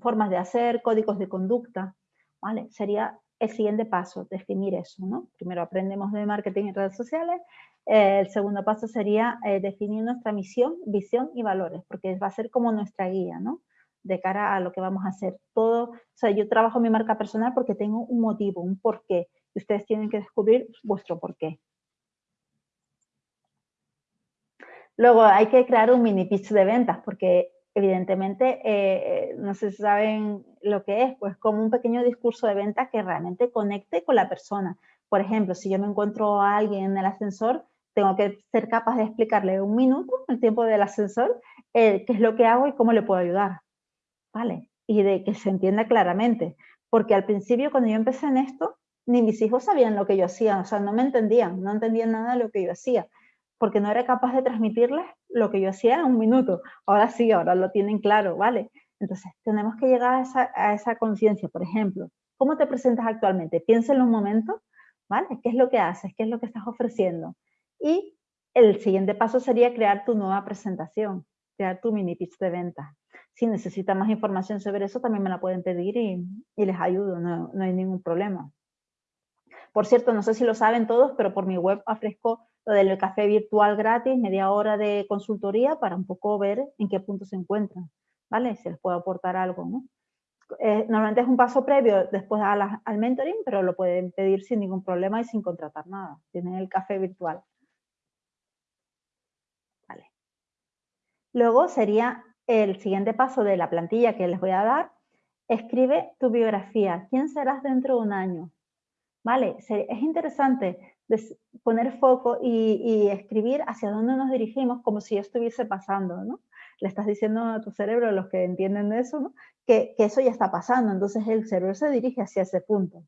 formas de hacer, códigos de conducta, ¿vale? Sería el siguiente paso, definir eso, ¿no? Primero aprendemos de marketing en redes sociales, eh, el segundo paso sería eh, definir nuestra misión, visión y valores, porque va a ser como nuestra guía, ¿no? De cara a lo que vamos a hacer. Todo, o sea, yo trabajo mi marca personal porque tengo un motivo, un porqué, y ustedes tienen que descubrir vuestro porqué. Luego hay que crear un mini pitch de ventas, porque evidentemente, eh, no sé si saben lo que es, pues como un pequeño discurso de venta que realmente conecte con la persona. Por ejemplo, si yo me encuentro a alguien en el ascensor, tengo que ser capaz de explicarle un minuto, el tiempo del ascensor, qué es lo que hago y cómo le puedo ayudar. ¿Vale? Y de que se entienda claramente. Porque al principio, cuando yo empecé en esto, ni mis hijos sabían lo que yo hacía, o sea, no me entendían, no entendían nada de lo que yo hacía porque no era capaz de transmitirles lo que yo hacía en un minuto. Ahora sí, ahora lo tienen claro, ¿vale? Entonces, tenemos que llegar a esa, conciencia, por ejemplo. ¿Cómo te presentas actualmente? Piensa un momento, ¿vale? ¿Qué es lo que haces? ¿Qué es lo que estás ofreciendo? Y el siguiente paso sería crear tu nueva presentación, crear tu mini pitch de venta. Si necesitan más información sobre eso, también me la pueden pedir y, les ayudo, no, hay ningún problema. Por cierto, no sé si lo saben todos, pero por mi web ofrezco lo del café virtual gratis, media hora de consultoría para un poco ver en qué punto se encuentran, ¿vale? Si les puedo aportar algo, ¿no? Eh, normalmente es un paso previo después al mentoring, pero lo pueden pedir sin ningún problema y sin contratar nada. Tienen el café virtual. Vale. Luego sería el siguiente paso de la plantilla que les voy a dar. Escribe tu biografía. ¿Quién serás dentro de un año? Vale, es interesante poner foco y, escribir hacia dónde nos dirigimos como si estuviese pasando, ¿no? Le estás diciendo a tu cerebro, los que entienden eso, que, que eso ya está pasando, entonces el cerebro se dirige hacia ese punto.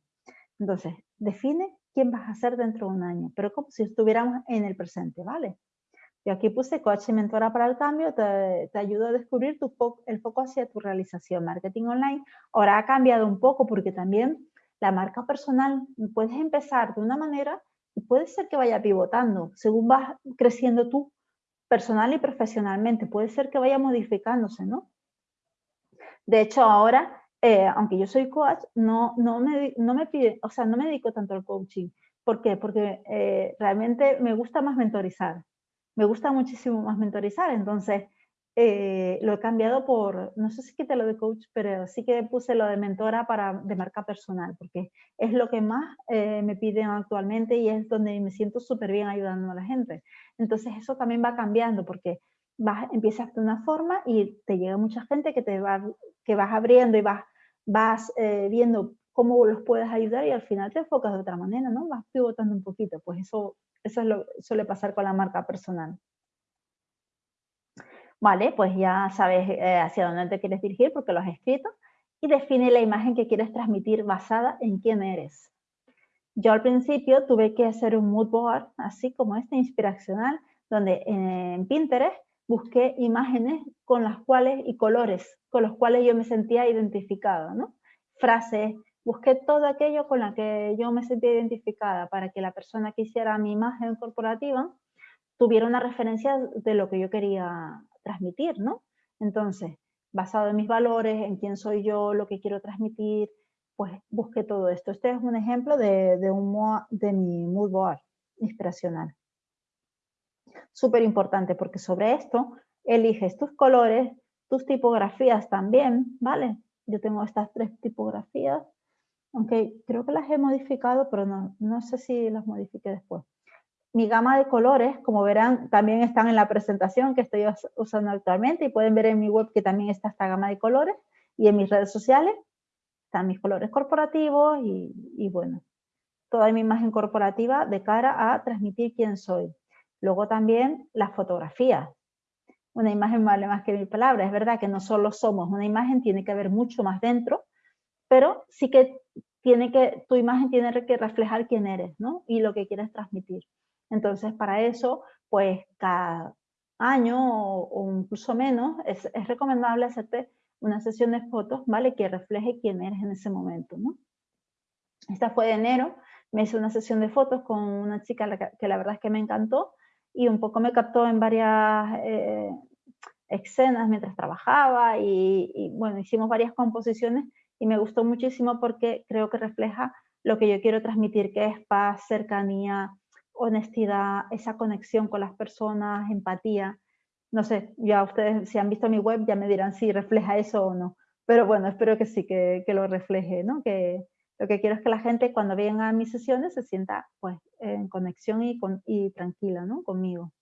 Entonces, define quién vas a ser dentro de un año, pero como si estuviéramos en el presente, ¿vale? Yo aquí puse coach y mentora para el cambio, te, te ayuda a descubrir tu el foco hacia tu realización. Marketing online ahora ha cambiado un poco porque también la marca personal puedes empezar de una manera y puede ser que vaya pivotando según vas creciendo tú personal y profesionalmente. Puede ser que vaya modificándose, ¿no? De hecho, ahora, eh, aunque yo soy coach, no, no, me, no me pide, o sea, no me dedico tanto al coaching. ¿Por qué? Porque eh, realmente me gusta más mentorizar. Me gusta muchísimo más mentorizar. Entonces, eh, lo he cambiado por, no sé si quité lo de coach, pero sí que puse lo de mentora para, de marca personal, porque es lo que más eh, me piden actualmente y es donde me siento súper bien ayudando a la gente. Entonces eso también va cambiando, porque vas, empiezas de una forma y te llega mucha gente que, te va, que vas abriendo y vas, vas eh, viendo cómo los puedes ayudar y al final te enfocas de otra manera, ¿no? Vas pivotando un poquito, pues eso, eso es lo suele pasar con la marca personal. Vale, pues ya sabes eh, hacia dónde te quieres dirigir porque lo has escrito y define la imagen que quieres transmitir basada en quién eres. Yo al principio tuve que hacer un mood board, así como este inspiracional, donde en Pinterest busqué imágenes con las cuales y colores con los cuales yo me sentía identificada, ¿no? Frases, busqué todo aquello con la que yo me sentía identificada para que la persona que hiciera mi imagen corporativa tuviera una referencia de lo que yo quería transmitir, ¿no? Entonces, basado en mis valores, en quién soy yo, lo que quiero transmitir, pues busqué todo esto. Este es un ejemplo de, de, un, de mi mood board inspiracional. Súper importante porque sobre esto eliges tus colores, tus tipografías también, ¿vale? Yo tengo estas tres tipografías, aunque creo que las he modificado, pero no, no sé si las modifique después mi gama de colores, como verán, también están en la presentación que estoy usando actualmente y pueden ver en mi web que también está esta gama de colores y en mis redes sociales están mis colores corporativos y, bueno, toda mi imagen corporativa de cara a transmitir quién soy. Luego también las fotografías. Una imagen vale más que mil palabras. Es verdad que no solo somos una imagen, tiene que haber mucho más dentro, pero sí que tiene que, tu imagen tiene que reflejar quién eres, ¿no? Y lo que quieres transmitir. Entonces, para eso, pues cada año o, incluso menos, es, recomendable hacerte una sesión de fotos, ¿vale? Que refleje quién eres en ese momento, ¿no? Esta fue de enero, me hice una sesión de fotos con una chica que la verdad es que me encantó y un poco me captó en varias eh, escenas mientras trabajaba y, y, bueno, hicimos varias composiciones y me gustó muchísimo porque creo que refleja lo que yo quiero transmitir, que es paz, cercanía, honestidad, esa conexión con las personas, empatía. No sé, ya ustedes si han visto mi web ya me dirán si refleja eso o no. Pero bueno, espero que sí, que, lo refleje, ¿no? Que lo que quiero es que la gente cuando venga a mis sesiones se sienta pues en conexión y, con, y tranquila, ¿no? Conmigo.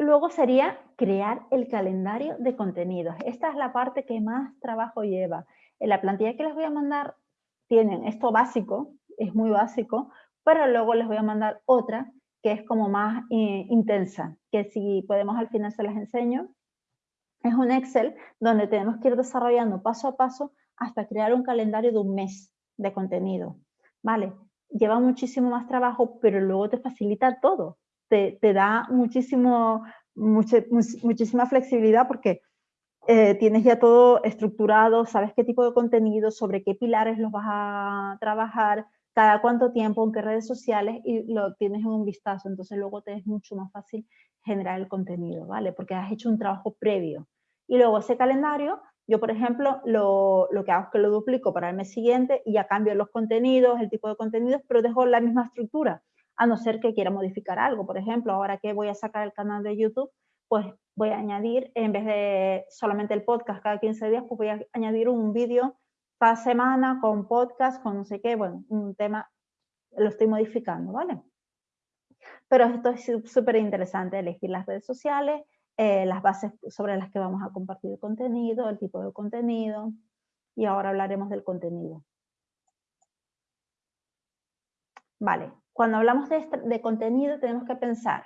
Luego sería crear el calendario de contenidos. Esta es la parte que más trabajo lleva. En la plantilla que les voy a mandar tienen esto básico, es muy básico, pero luego les voy a mandar otra que es como más eh, intensa, que si podemos al final se las enseño. Es un Excel donde tenemos que ir desarrollando paso a paso hasta crear un calendario de un mes de contenido, ¿vale? Lleva muchísimo más trabajo, pero luego te facilita todo. Te, da muchísimo, muchísima flexibilidad porque eh, tienes ya todo estructurado, sabes qué tipo de contenido, sobre qué pilares los vas a trabajar, cada cuánto tiempo, en qué redes sociales y lo tienes en un vistazo. Entonces luego te es mucho más fácil generar el contenido, ¿vale? Porque has hecho un trabajo previo. Y luego ese calendario, yo por ejemplo, lo, lo que hago es que lo duplico para el mes siguiente y ya cambio los contenidos, el tipo de contenidos, pero dejo la misma estructura, a no ser que quiera modificar algo. Por ejemplo, ahora que voy a sacar el canal de YouTube, pues voy a añadir, en vez de solamente el podcast cada 15 días, pues voy a añadir un vídeo cada semana con podcast, con no sé qué, bueno, un tema lo estoy modificando, ¿vale? Pero esto es súper interesante, elegir las redes sociales, eh, las bases sobre las que vamos a compartir contenido, el tipo de contenido, y ahora hablaremos del contenido. Vale, cuando hablamos de, de contenido tenemos que pensar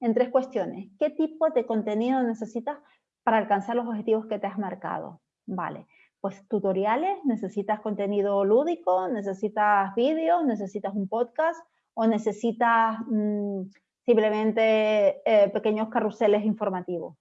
en tres cuestiones. ¿Qué tipo de contenido necesitas para alcanzar los objetivos que te has marcado? Vale, pues tutoriales, necesitas contenido lúdico, necesitas vídeos, necesitas un podcast o necesitas mm, simplemente eh, pequeños carruseles informativos.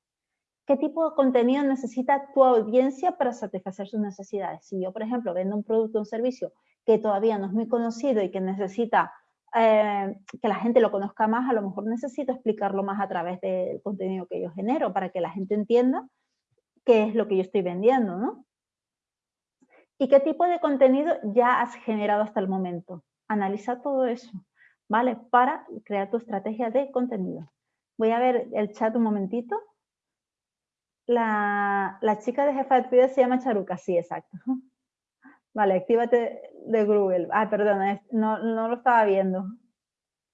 ¿Qué tipo de contenido necesita tu audiencia para satisfacer sus necesidades? Si yo, por ejemplo, vendo un producto o un servicio que todavía no es muy conocido y que necesita eh, que la gente lo conozca más, a lo mejor necesito explicarlo más a través del contenido que yo genero para que la gente entienda qué es lo que yo estoy vendiendo, ¿no? ¿Y qué tipo de contenido ya has generado hasta el momento? Analiza todo eso, ¿vale? Para crear tu estrategia de contenido. Voy a ver el chat un momentito. La, chica de jefa de actividad se llama Charuca, sí, exacto. Vale, actívate de Google. Ah, perdón, no, no lo estaba viendo.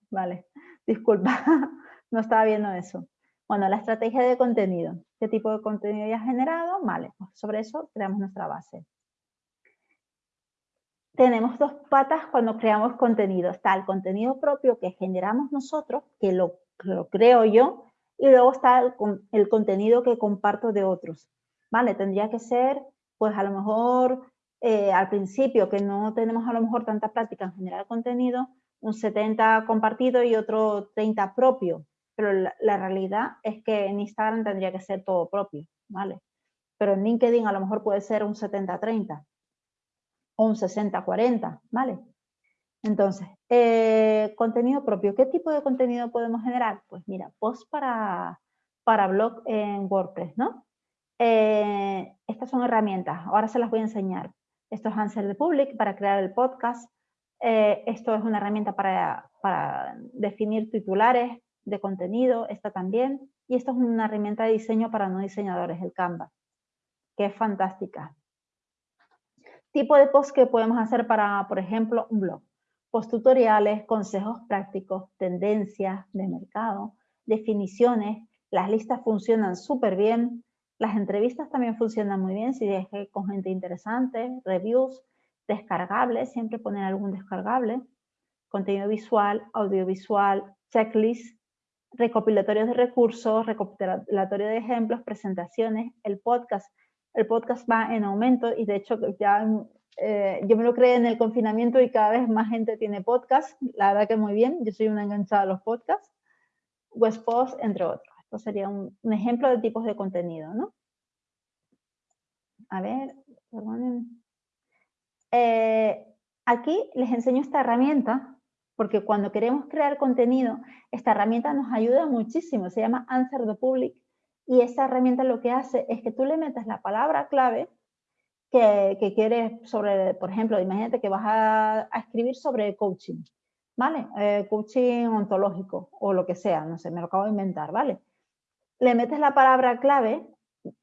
Vale, disculpa, no estaba viendo eso. Bueno, la estrategia de contenido. ¿Qué tipo de contenido ya has generado? Vale, pues sobre eso creamos nuestra base. Tenemos dos patas cuando creamos contenido. Está el contenido propio que generamos nosotros, que lo, lo creo yo, y luego está el, el, contenido que comparto de otros. ¿Vale? Tendría que ser, pues a lo mejor eh, al principio, que no tenemos a lo mejor tanta práctica en generar contenido, un 70 compartido y otro 30 propio. Pero la, realidad es que en Instagram tendría que ser todo propio, ¿vale? Pero en LinkedIn a lo mejor puede ser un 70-30 o un 60-40, ¿vale? Entonces, eh, contenido propio. ¿Qué tipo de contenido podemos generar? Pues mira, post para, para blog en WordPress, ¿no? Eh, estas son herramientas, ahora se las voy a enseñar. Esto es Answer the Public para crear el podcast. Eh, esto es una herramienta para, para, definir titulares de contenido, esta también. Y esto es una herramienta de diseño para no diseñadores, el Canva, que es fantástica. Tipo de post que podemos hacer para, por ejemplo, un blog. Post tutoriales, consejos prácticos, tendencias de mercado, definiciones. Las listas funcionan súper bien las entrevistas también funcionan muy bien si es con gente interesante, reviews, descargables, siempre poner algún descargable, contenido visual, audiovisual, checklist, recopilatorios de recursos, recopilatorio de ejemplos, presentaciones, el podcast. El podcast va en aumento y de hecho ya eh, yo me lo creé en el confinamiento y cada vez más gente tiene podcast. La verdad que muy bien, yo soy una enganchada a los podcasts. Westpost, entre otros. Esto sería un, ejemplo de tipos de contenido, ¿no? A ver. Eh, aquí les enseño esta herramienta, porque cuando queremos crear contenido, esta herramienta nos ayuda muchísimo, se llama Answer the Public, y esta herramienta lo que hace es que tú le metes la palabra clave que, quieres sobre, por ejemplo, imagínate que vas a, escribir sobre coaching, ¿vale? Eh, coaching ontológico o lo que sea, no sé, me lo acabo de inventar, ¿vale? Le metes la palabra clave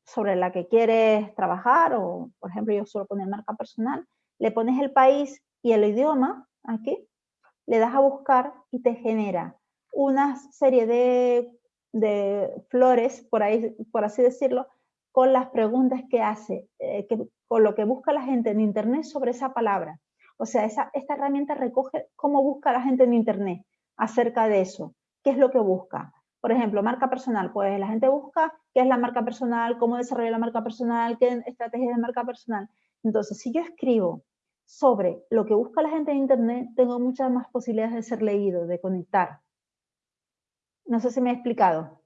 sobre la que quieres trabajar o, por ejemplo, yo suelo poner marca personal, le pones el país y el idioma aquí, le das a buscar y te genera una serie de, flores, por, ahí, por así decirlo, con las preguntas que hace, eh, con lo que busca la gente en Internet sobre esa palabra. O sea, esa, esta herramienta recoge cómo busca la gente en Internet acerca de eso, qué es lo que busca. Por ejemplo, marca personal, pues la gente busca qué es la marca personal, cómo desarrollar la marca personal, qué estrategias de marca personal. Entonces, si yo escribo sobre lo que busca la gente en Internet, tengo muchas más posibilidades de ser leído, de conectar. No sé si me he explicado. O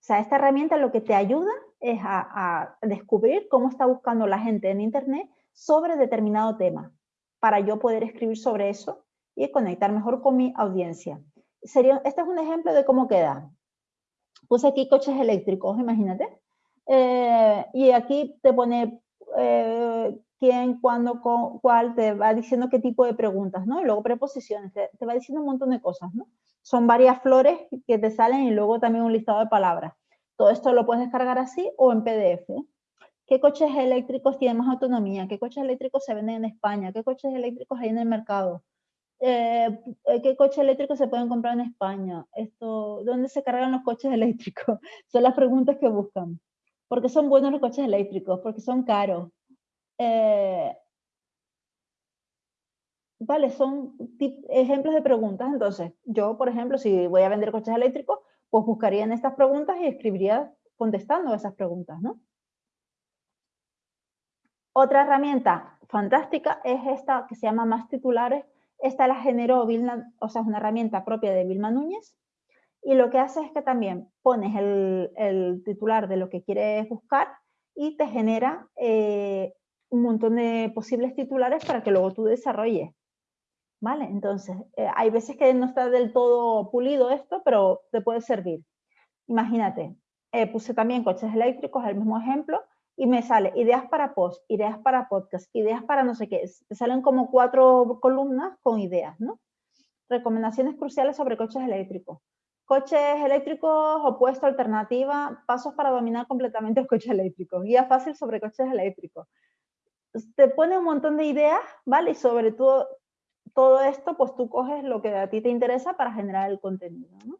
sea, esta herramienta lo que te ayuda es a, a descubrir cómo está buscando la gente en Internet sobre determinado tema, para yo poder escribir sobre eso y conectar mejor con mi audiencia sería, este es un ejemplo de cómo queda. Puse aquí coches eléctricos, imagínate. Eh, y aquí te pone eh, quién, cuándo, cuál, te va diciendo qué tipo de preguntas, ¿no? Y luego preposiciones, te, va diciendo un montón de cosas, ¿no? Son varias flores que te salen y luego también un listado de palabras. Todo esto lo puedes descargar así o en PDF. ¿Qué coches eléctricos tienen más autonomía? ¿Qué coches eléctricos se venden en España? ¿Qué coches eléctricos hay en el mercado? Eh, eh, ¿qué coches eléctricos se pueden comprar en España? Esto, ¿Dónde se cargan los coches eléctricos? Son las preguntas que buscan. ¿Por qué son buenos los coches eléctricos? Porque son caros. Eh, Vale, son ejemplos de preguntas. Entonces, yo, por ejemplo, si voy a vender coches eléctricos, pues buscaría en estas preguntas y escribiría contestando esas preguntas, ¿no? Otra herramienta fantástica es esta que se llama Más Titulares. Esta la generó Vilma, o sea, es una herramienta propia de Vilma Núñez. Y lo que hace es que también pones el, titular de lo que quieres buscar y te genera eh, un montón de posibles titulares para que luego tú desarrolles. ¿Vale? Entonces, eh, hay veces que no está del todo pulido esto, pero te puede servir. Imagínate, eh, puse también coches eléctricos, el mismo ejemplo, y me sale ideas para post, ideas para podcast, ideas para no sé qué. Te salen como cuatro columnas con ideas, ¿no? Recomendaciones cruciales sobre coches eléctricos. Coches eléctricos, opuesto, alternativa, pasos para dominar completamente los coches eléctricos. Guía fácil sobre coches eléctricos. Te pone un montón de ideas, ¿vale? Y sobre todo todo esto, pues tú coges lo que a ti te interesa para generar el contenido, ¿no?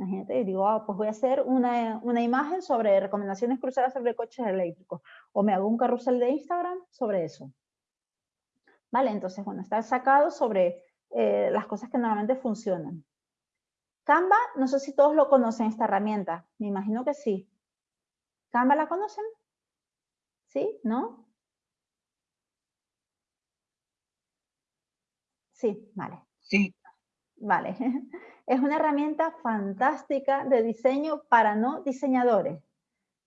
Imagínate, digo, ah, pues voy a hacer una, una, imagen sobre recomendaciones cruzadas sobre coches eléctricos, o me hago un carrusel de Instagram sobre eso. Vale, entonces, bueno, está sacado sobre eh, las cosas que normalmente funcionan. Canva, no sé si todos lo conocen, esta herramienta. Me imagino que sí. ¿Canva la conocen? ¿Sí? ¿No? Sí, vale. Sí. Vale. Es una herramienta fantástica de diseño para no diseñadores.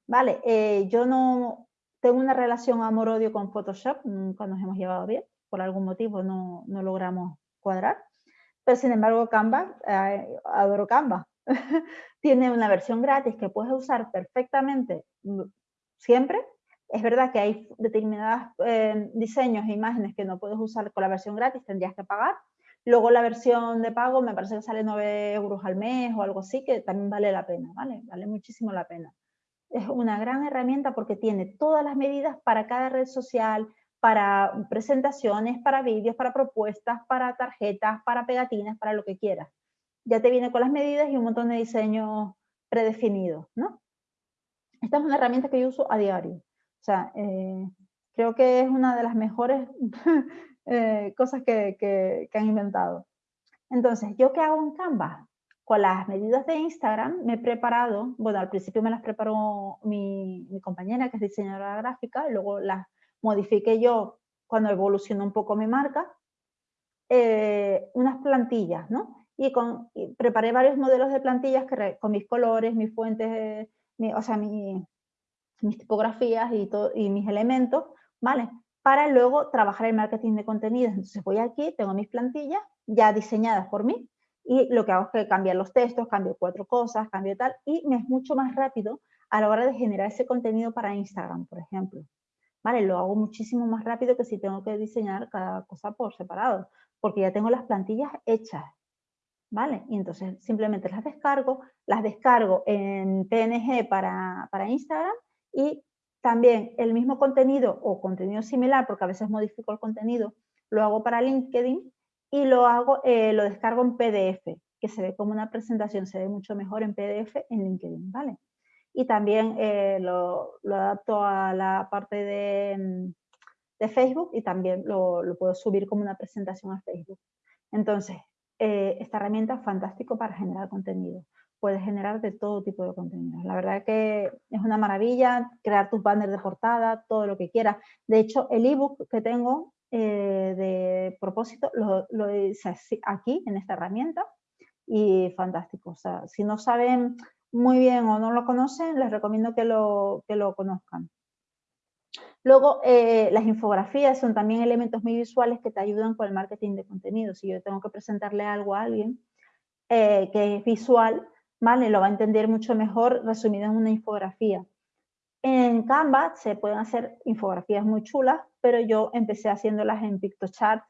Vale, eh, yo no tengo una relación amor-odio con Photoshop, nunca nos hemos llevado bien, por algún motivo no, logramos cuadrar. Pero sin embargo, Canva, eh, adoro Canva. Tiene una versión gratis que puedes usar perfectamente mm, siempre es verdad que hay determinados eh, diseños e imágenes que no puedes usar con la versión gratis, tendrías que pagar. Luego la versión de pago me parece que sale 9 euros al mes o algo así, que también vale la pena, ¿vale? Vale muchísimo la pena. Es una gran herramienta porque tiene todas las medidas para cada red social, para presentaciones, para vídeos, para propuestas, para tarjetas, para pegatinas, para lo que quieras. Ya te viene con las medidas y un montón de diseños predefinidos, ¿no? Esta es una herramienta que yo uso a diario. O sea, eh, creo que es una de las mejores eh, cosas que, han inventado. Entonces, ¿yo qué hago en Canva? Con las medidas de Instagram me he preparado, bueno, al principio me las preparó mi, compañera que es diseñadora gráfica, y luego las modifiqué yo cuando evolucionó un poco mi marca, eh, unas plantillas, ¿no? Y, con, preparé varios modelos de plantillas que, con mis colores, mis fuentes, o sea, mi, mis tipografías y, y mis elementos, ¿vale? Para luego trabajar el marketing de contenidos. Entonces voy aquí, tengo mis plantillas ya diseñadas por mí y lo que hago es que cambiar los textos, cambio cuatro cosas, cambio tal y me es mucho más rápido a la hora de generar ese contenido para Instagram, por ejemplo. ¿Vale? Lo hago muchísimo más rápido que si tengo que diseñar cada cosa por separado, porque ya tengo las plantillas hechas. ¿Vale? Y entonces simplemente las descargo, las descargo en PNG para, para Instagram y también el mismo contenido o contenido similar, porque a veces modifico el contenido, lo hago para LinkedIn y lo hago, eh, lo descargo en PDF, que se ve como una presentación, se ve mucho mejor en PDF en LinkedIn, ¿vale? Y también eh, lo, adapto a la parte de, mm, de Facebook y también lo, puedo subir como una presentación a Facebook. Entonces, eh, esta herramienta es fantástico para generar contenido puedes generar de todo tipo de contenido. La verdad que es una maravilla crear tus banners de portada, todo lo que quieras. De hecho, el ebook que tengo eh, de propósito lo, lo, hice aquí, en esta herramienta, y fantástico. O sea, si no saben muy bien o no lo conocen, les recomiendo que lo, que lo conozcan. Luego, eh, las infografías son también elementos muy visuales que te ayudan con el marketing de contenido. Si yo tengo que presentarle algo a alguien eh, que es visual, ¿vale? Lo va a entender mucho mejor resumido en una infografía. En Canva se pueden hacer infografías muy chulas, pero yo empecé haciéndolas en PictoChart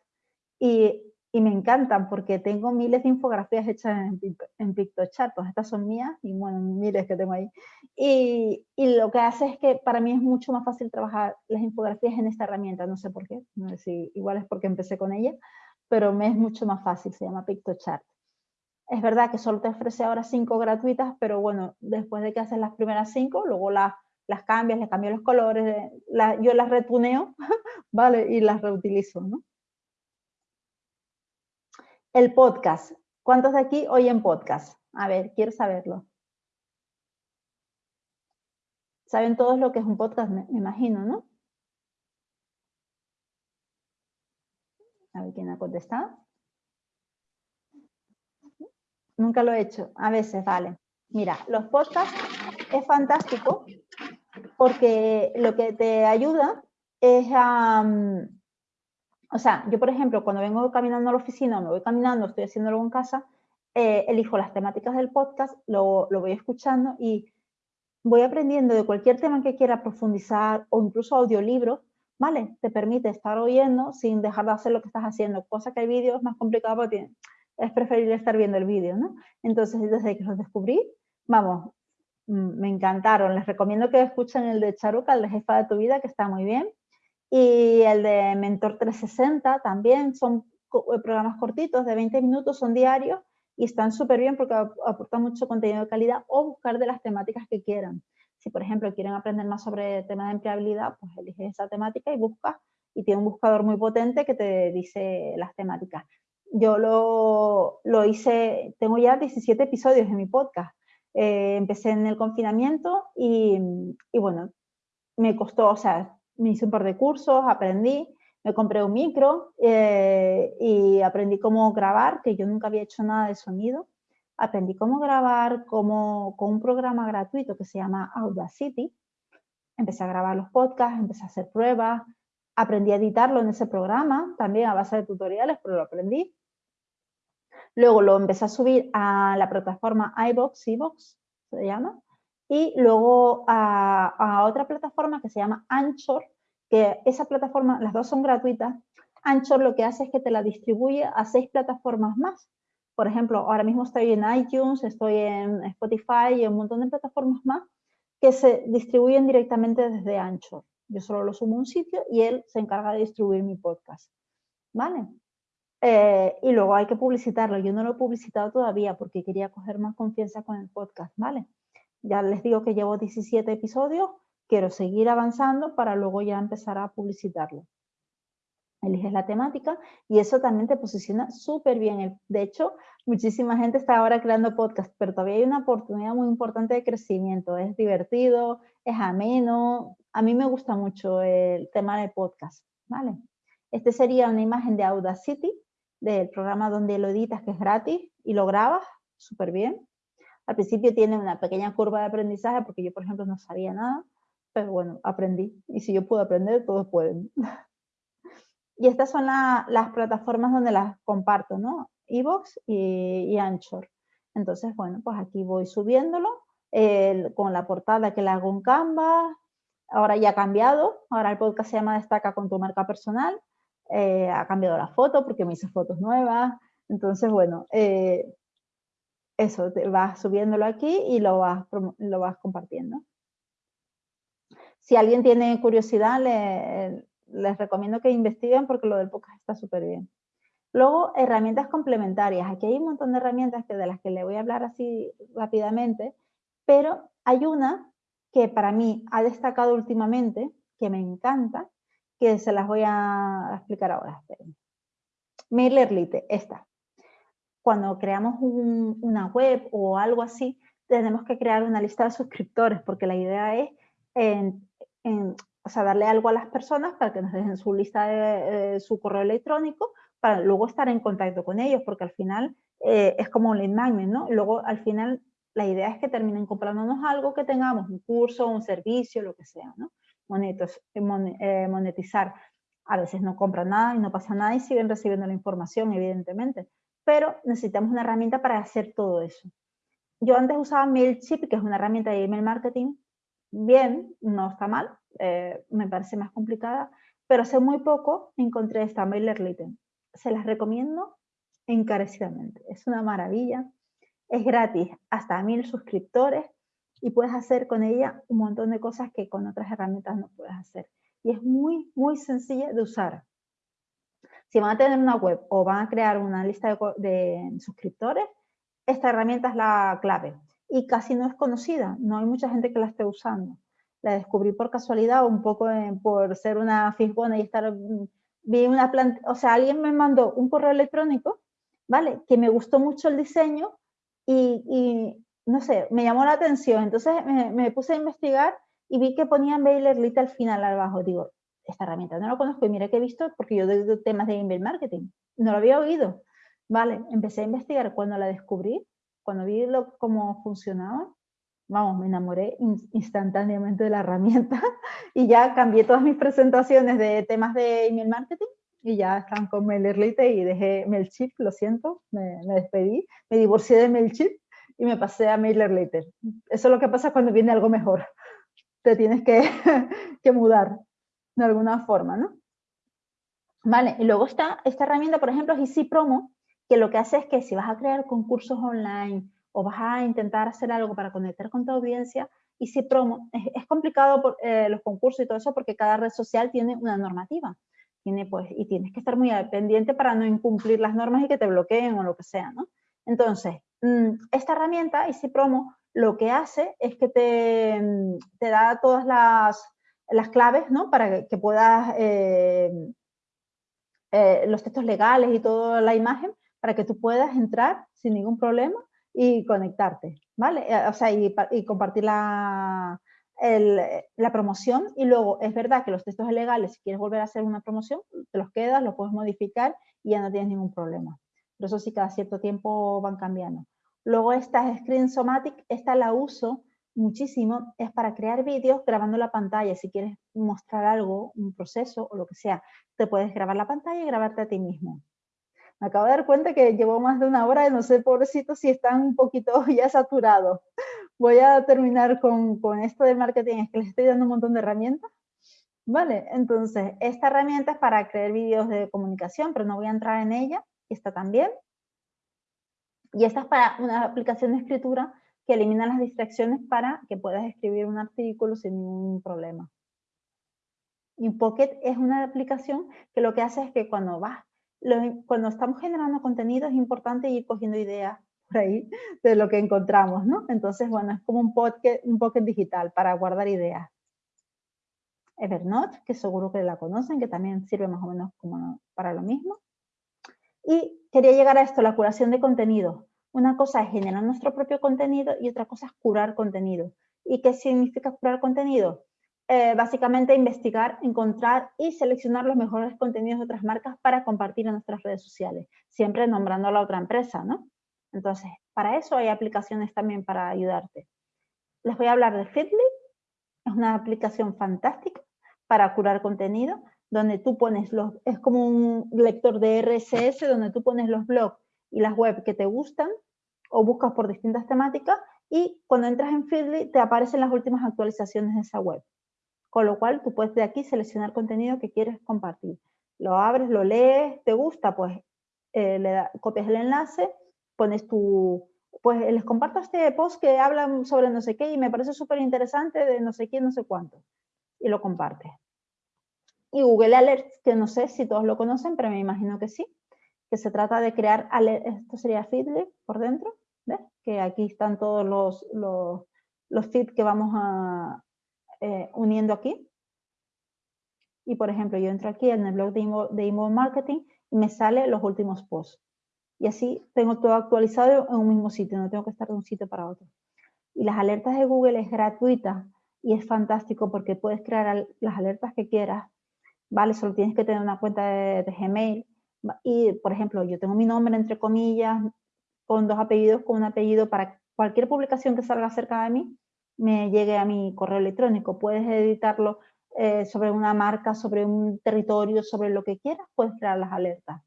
y, y me encantan porque tengo miles de infografías hechas en, en PictoChart, pues estas son mías y bueno, miles que tengo ahí. Y, y, lo que hace es que para mí es mucho más fácil trabajar las infografías en esta herramienta, no sé por qué, no sé si igual es porque empecé con ella, pero me es mucho más fácil, se llama PictoChart. Es verdad que solo te ofrece ahora cinco gratuitas, pero bueno, después de que haces las primeras cinco, luego las, cambias, le cambio los colores, yo las retuneo, ¿vale? Y las reutilizo, ¿no? El podcast. ¿Cuántos de aquí oyen podcast? A ver, quiero saberlo. Saben todos lo que es un podcast, me, imagino, ¿no? A ver quién ha contestado. Nunca lo he hecho. A veces, vale. Mira, los podcasts es fantástico porque lo que te ayuda es a... Mm, o sea, yo por ejemplo, cuando vengo caminando a la oficina me voy caminando, estoy haciéndolo en casa, eh, elijo las temáticas del podcast, lo, lo, voy escuchando y voy aprendiendo de cualquier tema que quiera profundizar o incluso audiolibros, ¿vale? Te permite estar oyendo sin dejar de hacer lo que estás haciendo, cosa que hay vídeos más complicados porque es preferible estar viendo el vídeo, ¿no? Entonces, desde que los descubrí, vamos, mm, me encantaron. Les recomiendo que escuchen el de Charuca, el de Jefa de tu Vida, que está muy bien. Y el de Mentor 360 también, son eh, programas cortitos de 20 minutos, son diarios y están súper bien porque aportan mucho contenido de calidad o buscar de las temáticas que quieran. Si, por ejemplo, quieren aprender más sobre el tema de empleabilidad, pues eliges esa temática y buscas y tiene un buscador muy potente que te dice las temáticas. Yo lo, lo hice, tengo ya 17 episodios de mi podcast. Eh, empecé en el confinamiento y, y, bueno, me costó, o sea, me hice un par de cursos, aprendí, me compré un micro eh, y aprendí cómo grabar, que yo nunca había hecho nada de sonido. Aprendí cómo grabar como, con un programa gratuito que se llama Audacity. Empecé a grabar los podcasts, empecé a hacer pruebas, aprendí a editarlo en ese programa, también a base de tutoriales, pero lo aprendí. Luego lo empecé a subir a la plataforma iBox, iBox se llama, y luego a, a otra plataforma que se llama Anchor, que esa plataforma, las dos son gratuitas, Anchor lo que hace es que te la distribuye a seis plataformas más. Por ejemplo, ahora mismo estoy en iTunes, estoy en Spotify y un montón de plataformas más que se distribuyen directamente desde Anchor. Yo solo lo subo a un sitio y él se encarga de distribuir mi podcast. ¿Vale? Eh, y luego hay que publicitarlo. Yo no lo he publicitado todavía porque quería coger más confianza con el podcast, ¿vale? Ya les digo que llevo 17 episodios, quiero seguir avanzando para luego ya empezar a publicitarlo. Eliges la temática y eso también te posiciona súper bien. De hecho, muchísima gente está ahora creando podcast, pero todavía hay una oportunidad muy importante de crecimiento. Es divertido, es ameno. A mí me gusta mucho el tema de podcast, ¿vale? Este sería una imagen de Audacity, del programa donde lo editas, que es gratis, y lo grabas súper bien. Al principio tiene una pequeña curva de aprendizaje, porque yo, por ejemplo, no sabía nada, pero bueno, aprendí. Y si yo puedo aprender, todos pueden. y estas son las plataformas donde las comparto, ¿no? Evox y, Anchor. Entonces, bueno, pues aquí voy subiéndolo con la portada que le hago en Canva. Ahora ya ha cambiado. Ahora el podcast se llama Destaca con tu marca personal. Eh, ha cambiado la foto porque me hice fotos nuevas. Entonces, bueno, eh, eso, te vas subiéndolo aquí y lo vas, lo vas compartiendo. Si alguien tiene curiosidad, les recomiendo que investiguen porque lo del podcast está súper bien. Luego, herramientas complementarias. Aquí hay un montón de herramientas que, de las que le voy a hablar así rápidamente, pero hay una que para mí ha destacado últimamente, que me encanta, que se las voy a explicar ahora. MailerLite, esta. Cuando creamos una web o algo así, tenemos que crear una lista de suscriptores, porque la idea es o sea, darle algo a las personas para que nos dejen su lista de, su correo electrónico para luego estar en contacto con ellos, porque al final eh, es como un lead magnet, ¿no? Luego al final la idea es que terminen comprándonos algo que tengamos, un curso, un servicio, lo que sea, ¿no? Eh, eh, monetizar. A veces no compran nada y no pasa nada y siguen recibiendo la información, evidentemente. Pero necesitamos una herramienta para hacer todo eso. Yo antes usaba MailChimp, que es una herramienta de email marketing, bien, no está mal, eh, me parece más complicada, pero hace muy poco encontré esta MailerLite. Se las recomiendo encarecidamente. Es una maravilla, es gratis, hasta mil suscriptores y puedes hacer con ella un montón de cosas que con otras herramientas no puedes hacer. Y es muy, muy sencilla de usar. Si van a tener una web o van a crear una lista de, suscriptores, esta herramienta es la clave y casi no es conocida, no hay mucha gente que la esté usando. La descubrí por casualidad, un poco por ser una fisgona y estar, vi una planta, o sea, alguien me mandó un correo electrónico ¿vale? Que me gustó mucho el diseño y, no sé, me llamó la atención. Entonces me, puse a investigar y vi que ponían MailerLite al final, abajo. Digo, esta herramienta no la conozco y mira que he visto porque yo doy temas de email marketing. No lo había oído. Vale, empecé a investigar cuando la descubrí, cuando vi cómo funcionaba. Vamos, me enamoré instantáneamente de la herramienta y ya cambié todas mis presentaciones de temas de email marketing y ya están con MailerLite y dejé MailChimp, lo siento, me, despedí, me divorcié de MailChimp y me pasé a MailerLite. Eso es lo que pasa cuando viene algo mejor. Te tienes que, que mudar de alguna forma, ¿no? Vale, y luego está esta herramienta, por ejemplo, es Easy Promo, que lo que hace es que si vas a crear concursos online o vas a intentar hacer algo para conectar con tu audiencia, Easy Promo, es, complicado por, eh, los concursos y todo eso porque cada red social tiene una normativa tiene, pues, y tienes que estar muy pendiente para no incumplir las normas y que te bloqueen o lo que sea, ¿no? Entonces, esta herramienta, Easy Promo, lo que hace es que te, mm, da todas las, claves, ¿no? Para que, puedas, eh, eh, los textos legales y toda la imagen, para que tú puedas entrar sin ningún problema y conectarte, ¿vale? Eh, o sea, y, compartir la, la promoción y luego es verdad que los textos legales, si quieres volver a hacer una promoción, te los quedas, los puedes modificar y ya no tienes ningún problema. Pero eso sí, cada cierto tiempo van cambiando. Luego esta Screen Somatic, esta la uso muchísimo, es para crear vídeos grabando la pantalla. Si quieres mostrar algo, un proceso o lo que sea, te puedes grabar la pantalla y grabarte a ti mismo. Me acabo de dar cuenta que llevo más de una hora y no sé, pobrecito, si están un poquito ya saturados voy a terminar con, con esto del marketing, es que les estoy dando un montón de herramientas. Vale, entonces, esta herramienta es para crear vídeos de comunicación, pero no voy a entrar en ella, esta también. Y esta es para una aplicación de escritura que elimina las distracciones para que puedas escribir un artículo sin ningún problema. InPocket es una aplicación que lo que hace es que cuando vas, cuando estamos generando contenido es importante ir cogiendo ideas ahí de lo que encontramos, ¿no? Entonces, bueno, es como un pocket, un pocket digital para guardar ideas. Evernote, que seguro que la conocen, que también sirve más o menos como para lo mismo. Y quería llegar a esto, la curación de contenido. Una cosa es generar nuestro propio contenido y otra cosa es curar contenido. ¿Y qué significa curar contenido? Eh, básicamente investigar, encontrar y seleccionar los mejores contenidos de otras marcas para compartir en nuestras redes sociales, siempre nombrando a la otra empresa, ¿no? Entonces, para eso hay aplicaciones también para ayudarte. Les voy a hablar de Feedly. Es una aplicación fantástica para curar contenido, donde tú pones los, es como un lector de RSS, donde tú pones los blogs y las web que te gustan, o buscas por distintas temáticas, y cuando entras en Feedly te aparecen las últimas actualizaciones de esa web. Con lo cual tú puedes de aquí seleccionar contenido que quieres compartir. Lo abres, lo lees, te gusta, pues eh, le copias el enlace pones tu, pues les comparto este post que hablan sobre no sé qué y me parece súper interesante de no sé quién, no sé cuánto. Y lo comparte. Y Google Alerts, que no sé si todos lo conocen, pero me imagino que sí, que se trata de crear, esto sería Feedly por dentro, ¿ves? Que aquí están todos los, los, feeds que vamos a, eh, uniendo aquí. Y por ejemplo, yo entro aquí en el blog de de email marketing y me sale los últimos posts y así tengo todo actualizado en un mismo sitio, no tengo que estar de un sitio para otro. Y las alertas de Google es gratuita y es fantástico porque puedes crear las alertas que quieras, ¿vale? Solo tienes que tener una cuenta de, Gmail y, por ejemplo, yo tengo mi nombre entre comillas, con dos apellidos, con un apellido para cualquier publicación que salga cerca de mí, me llegue a mi correo electrónico. Puedes editarlo eh, sobre una marca, sobre un territorio, sobre lo que quieras, puedes crear las alertas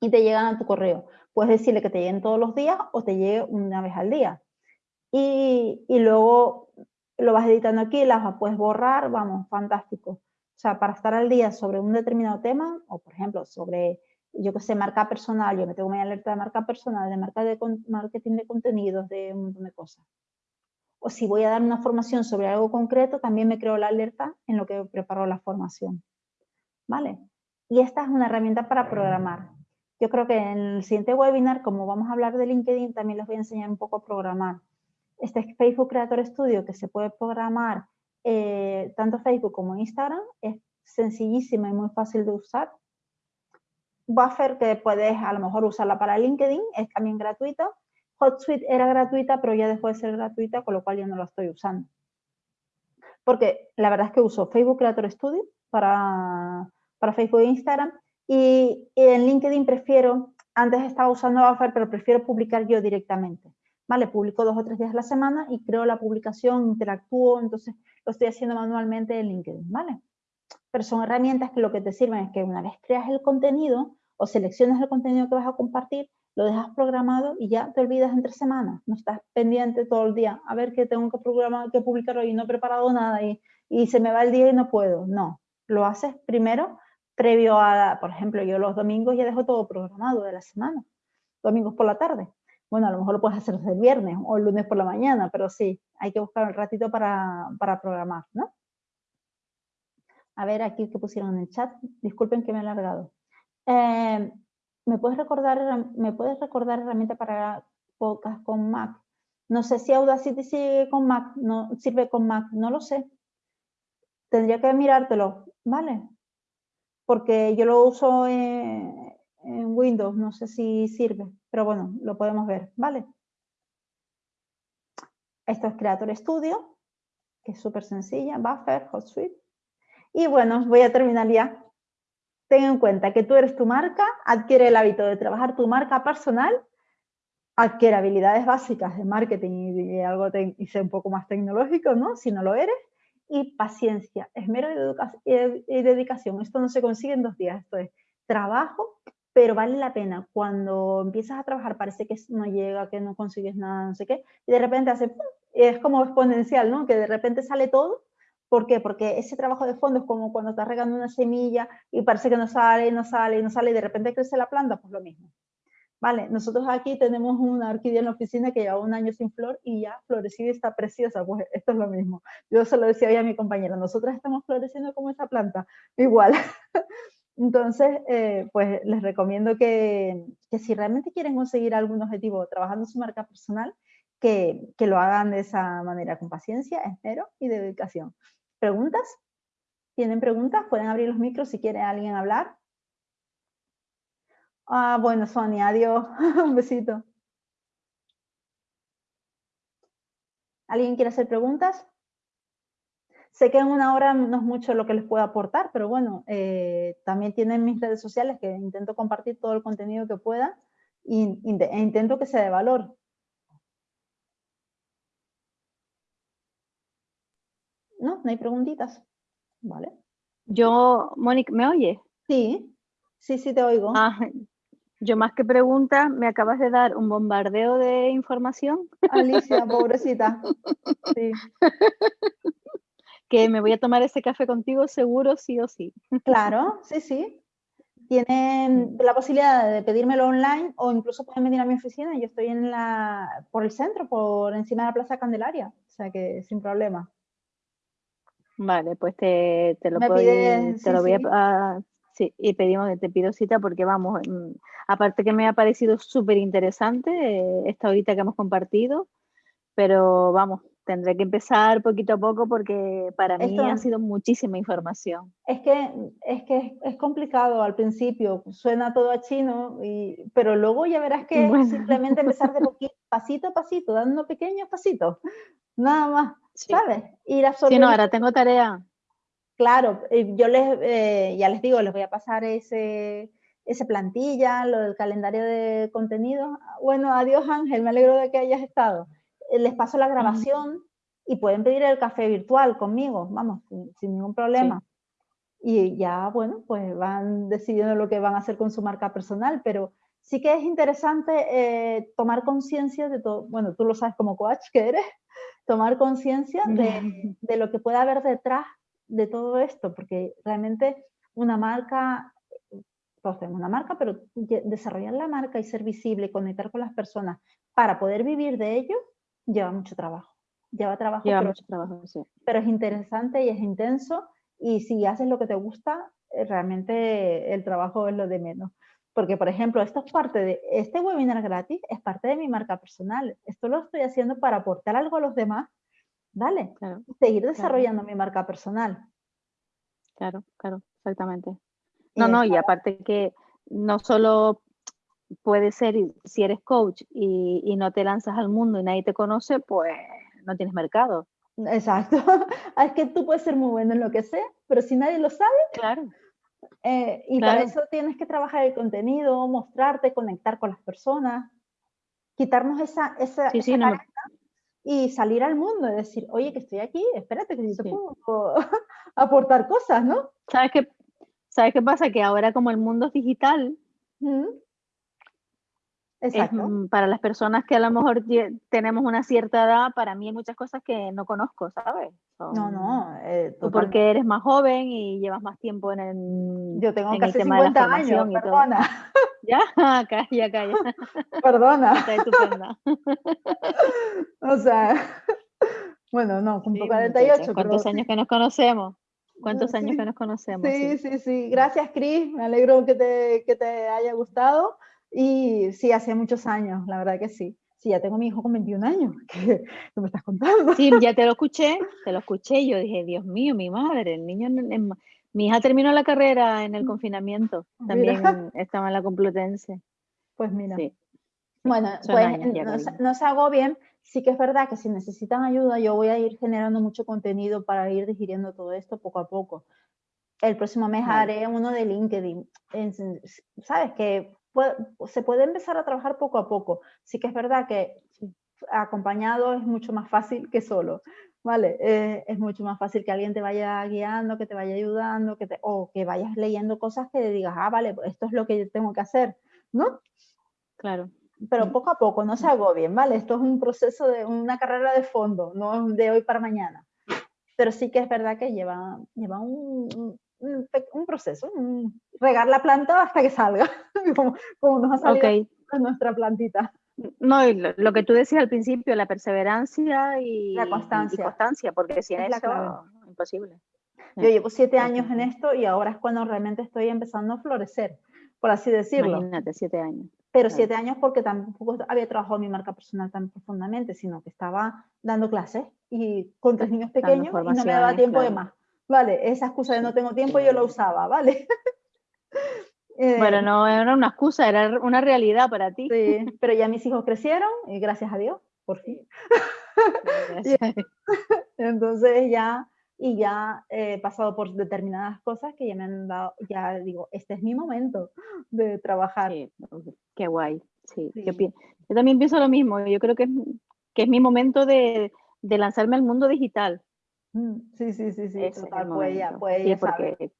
y te llegan a tu correo. Puedes decirle que te lleguen todos los días o te llegue una vez al día. Y, y luego lo vas editando aquí, las puedes borrar, vamos, fantástico. O sea, para estar al día sobre un determinado tema, o por ejemplo, sobre, yo que sé, marca personal, yo me tengo mi alerta de marca personal, de marca de marketing de contenidos, de un montón de cosas. O si voy a dar una formación sobre algo concreto, también me creo la alerta en lo que preparo la formación. ¿Vale? Y esta es una herramienta para programar. Yo creo que en el siguiente webinar, como vamos a hablar de LinkedIn, también les voy a enseñar un poco a programar. Este Facebook Creator Studio que se puede programar eh, tanto Facebook como Instagram es sencillísima y muy fácil de usar. Buffer que puedes a lo mejor usarla para LinkedIn, es también gratuita. HotSuite era gratuita, pero ya dejó de ser gratuita, con lo cual ya no la estoy usando. Porque la verdad es que uso Facebook Creator Studio para, para Facebook e Instagram y, en LinkedIn prefiero, antes estaba usando Buffer, pero prefiero publicar yo directamente. ¿Vale? Publico dos o tres días a la semana y creo la publicación, interactúo, entonces lo estoy haciendo manualmente en LinkedIn, ¿vale? Pero son herramientas que lo que te sirven es que una vez creas el contenido o seleccionas el contenido que vas a compartir, lo dejas programado y ya te olvidas entre semanas. No estás pendiente todo el día. A ver qué tengo que programar, que publicar hoy, no he preparado nada y, y se me va el día y no puedo. No, lo haces primero previo a, por ejemplo, yo los domingos ya dejo todo programado de la semana. Domingos por la tarde. Bueno, a lo mejor lo puedes hacer el viernes o el lunes por la mañana, pero sí, hay que buscar un ratito para, programar, ¿no? A ver, aquí que pusieron en el chat. Disculpen que me he alargado. Eh, ¿me, puedes recordar, ¿Me puedes recordar herramienta para podcast con Mac? No sé si Audacity sigue con Mac, no, sirve con Mac, no lo sé. Tendría que mirártelo, ¿vale? Porque yo lo uso en Windows, no sé si sirve, pero bueno, lo podemos ver, ¿vale? Esto es Creator Studio, que es súper sencilla, Buffer, HotSuite. Y bueno, voy a terminar ya. Ten en cuenta que tú eres tu marca, adquiere el hábito de trabajar tu marca personal, adquiere habilidades básicas de marketing y, algo y ser un poco más tecnológico, ¿no? Si no lo eres. Y paciencia, esmero y dedicación. Esto no se consigue en dos días. Esto es trabajo, pero vale la pena. Cuando empiezas a trabajar parece que no llega, que no consigues nada, no sé qué, y de repente hace, es como exponencial, ¿no? Que de repente sale todo ¿Por qué? Porque ese trabajo de fondo es como cuando estás regando una semilla y parece que no sale, no sale, no sale y de repente crece la planta, pues lo mismo. Vale, nosotros aquí tenemos una orquídea en la oficina que lleva un año sin flor y ya florecida y está preciosa, pues esto es lo mismo. Yo se lo decía hoy a mi compañera, nosotras estamos floreciendo como esa planta, igual. Entonces, eh, pues les recomiendo que, que, si realmente quieren conseguir algún objetivo trabajando su marca personal, que, que lo hagan de esa manera, con paciencia, esmero y dedicación. ¿Preguntas? ¿Tienen preguntas? Pueden abrir los micros si quiere alguien hablar. Ah, bueno, Sonia, adiós. Un besito. ¿Alguien quiere hacer preguntas? Sé que en una hora no es mucho lo que les puedo aportar, pero bueno, eh, también tienen mis redes sociales que intento compartir todo el contenido que pueda e intento que sea de valor. No, no hay preguntitas. Vale. Yo, Mónica, ¿me oye? Sí, sí, sí te oigo. Ah, yo más que pregunta, me acabas de dar un bombardeo de información. Alicia, pobrecita. Sí. que me voy a tomar ese café contigo seguro, sí o sí. Claro, sí, sí. Tienen la posibilidad de pedírmelo online o incluso pueden venir a mi oficina. Yo estoy en la, por el centro, por encima de la Plaza Candelaria, o sea que sin problema. Vale, pues te, te lo, puedo, te lo voy a... sí, y pedimos, te pido cita porque vamos, mm, aparte que me ha parecido súper interesante eh, esta horita que hemos compartido, pero vamos, tendré que empezar poquito a poco porque para mí ha sido muchísima información. Es que, es que es complicado al principio, suena todo a chino, y, pero luego ya verás que simplemente empezar de poquito, pasito a pasito, dando pequeños pasitos, nada más. ¿sabes? Ir Sí, no, ahora tengo tarea. Claro, yo les, eh, ya les digo, les voy a pasar ese, ese plantilla, lo del calendario de contenido. Bueno, adiós Ángel, me alegro de que hayas estado. Eh, les paso la grabación y pueden pedir el café virtual conmigo, vamos, sin, ningún problema. Y ya, bueno, pues van decidiendo lo que van a hacer con su marca personal, pero sí que es interesante eh, tomar conciencia de todo, bueno, tú lo sabes como coach que eres, tomar conciencia de, de, lo que puede haber detrás de todo esto, porque realmente una marca, todos tenemos una marca, pero desarrollar la marca y ser visible y conectar con las personas para poder vivir de ello, lleva mucho trabajo. Lleva trabajo, lleva pero, mucho trabajo sí. pero es interesante y es intenso y si haces lo que te gusta, eh, realmente el trabajo es lo de menos. Porque, por ejemplo, esto es parte de, este webinar gratis es parte de mi marca personal. Esto lo estoy haciendo para aportar algo a los demás, ¿vale? Seguir desarrollando mi marca personal. Claro, claro, exactamente. No, no, y aparte que no solo puede ser si eres coach y, no te lanzas al mundo y nadie te conoce, pues no tienes mercado. Exacto. es que tú puedes ser muy bueno en lo que sea, pero si nadie lo sabe. Claro. Eh, y para eso tienes que trabajar el contenido, mostrarte, conectar con las personas, quitarnos esa, esa, y salir al mundo y decir, oye, que estoy aquí, espérate que yo te puedo aportar cosas, ¿no? ¿Sabes qué, ¿Sabes qué pasa? Que ahora como el mundo es digital, Mm, para las personas que a lo mejor tenemos una cierta edad, para mí hay muchas cosas que no conozco, ¿sabes? no, no. Eh, tú porque eres más joven y llevas más tiempo en el. Yo tengo casi 50 años, perdona. Ya, calla, calla. Perdona. Está estupenda. o sea, bueno, no, con 48. ¿Cuántos años que nos conocemos? ¿Cuántos años que nos conocemos? Sí, sí, sí. Gracias, Cris. Me alegro que te, que te haya gustado. Y sí, hace muchos años, la verdad que sí. Sí, ya tengo mi hijo con 21 años, ¿qué, me estás contando? Sí, ya te lo escuché, te lo escuché y yo dije, Dios mío, mi madre, el niño, mi hija terminó la carrera en el mm. confinamiento, también estaba en la Complutense. Pues mira. Sí. Bueno, pues no, se hago bien. Sí que es verdad que si necesitan ayuda, yo voy a ir generando mucho contenido para ir digiriendo todo esto poco a poco. El próximo mes haré uno de LinkedIn. Sabes que se puede empezar a trabajar poco a poco. Sí que es verdad que acompañado es mucho más fácil que solo, ¿vale? Eh, es mucho más fácil que alguien te vaya guiando, que te vaya ayudando, que te, o que vayas leyendo cosas que digas, ah, vale, pues esto es lo que yo tengo que hacer, ¿no? Claro. Pero mm. poco a poco, no se agobien, ¿vale? Esto es un proceso de una carrera de fondo, no de hoy para mañana. Pero sí que es verdad que lleva, lleva un, un, proceso, regar la planta hasta que salga, como, nos ha salido nuestra plantita. No, lo, que tú decías al principio, la perseverancia y la constancia, constancia porque si es eso, imposible. Yo llevo siete años en esto y ahora es cuando realmente estoy empezando a florecer, por así decirlo. Imagínate, siete años. Pero siete años porque tampoco había trabajado mi marca personal tan profundamente, sino que estaba dando clases y con tres niños pequeños y no me daba tiempo de más. Vale, esa excusa de no tengo tiempo yo la usaba, ¿vale? bueno, eh, no era una excusa, era una realidad para ti. Sí, pero ya mis hijos crecieron y gracias a Dios, por fin. Entonces ya, y ya he pasado por determinadas cosas que ya me han dado, ya digo, este es mi momento de trabajar. qué guay. Sí, Yo, también pienso lo mismo, yo creo que es, que es mi momento de, de lanzarme al mundo digital. Mm, sí, sí, sí, sí, total, pues ya, pues ya porque...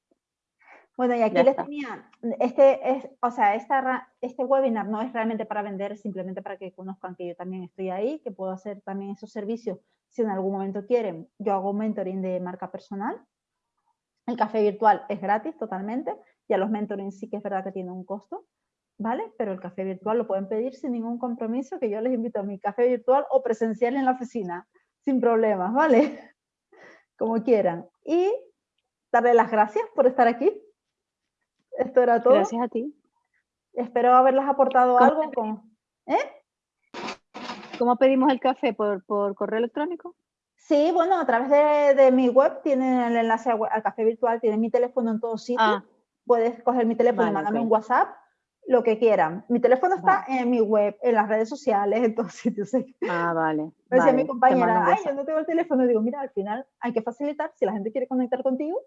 Bueno, y aquí les tenía, este es, o sea, esta, este webinar no es realmente para vender, simplemente para que conozcan que yo también estoy ahí, que puedo hacer también esos servicios si en algún momento quieren. Yo hago mentoring de marca personal. El café virtual es gratis totalmente, ya los mentoring sí que es verdad que tiene un costo, ¿vale? Pero el café virtual lo pueden pedir sin ningún compromiso, que yo les invito a mi café virtual o presencial en la oficina, sin problemas, ¿vale? Como quieran. Y darle las gracias por estar aquí. Esto era todo. Gracias a ti. Espero haberles aportado algo. Con... ¿Eh? ¿Cómo pedimos el café? ¿Por, correo electrónico? Sí, bueno, a través de, mi web tienen el enlace al café virtual, tienen mi teléfono en todos sitios. Ah. Puedes coger mi teléfono y mandarme un WhatsApp lo que quieran. Mi teléfono está en mi web, en las redes sociales, en todos sitios. Ah, vale. Me decía mi compañera, ay, yo no tengo el teléfono. digo, mira, al final hay que facilitar, si la gente quiere conectar contigo,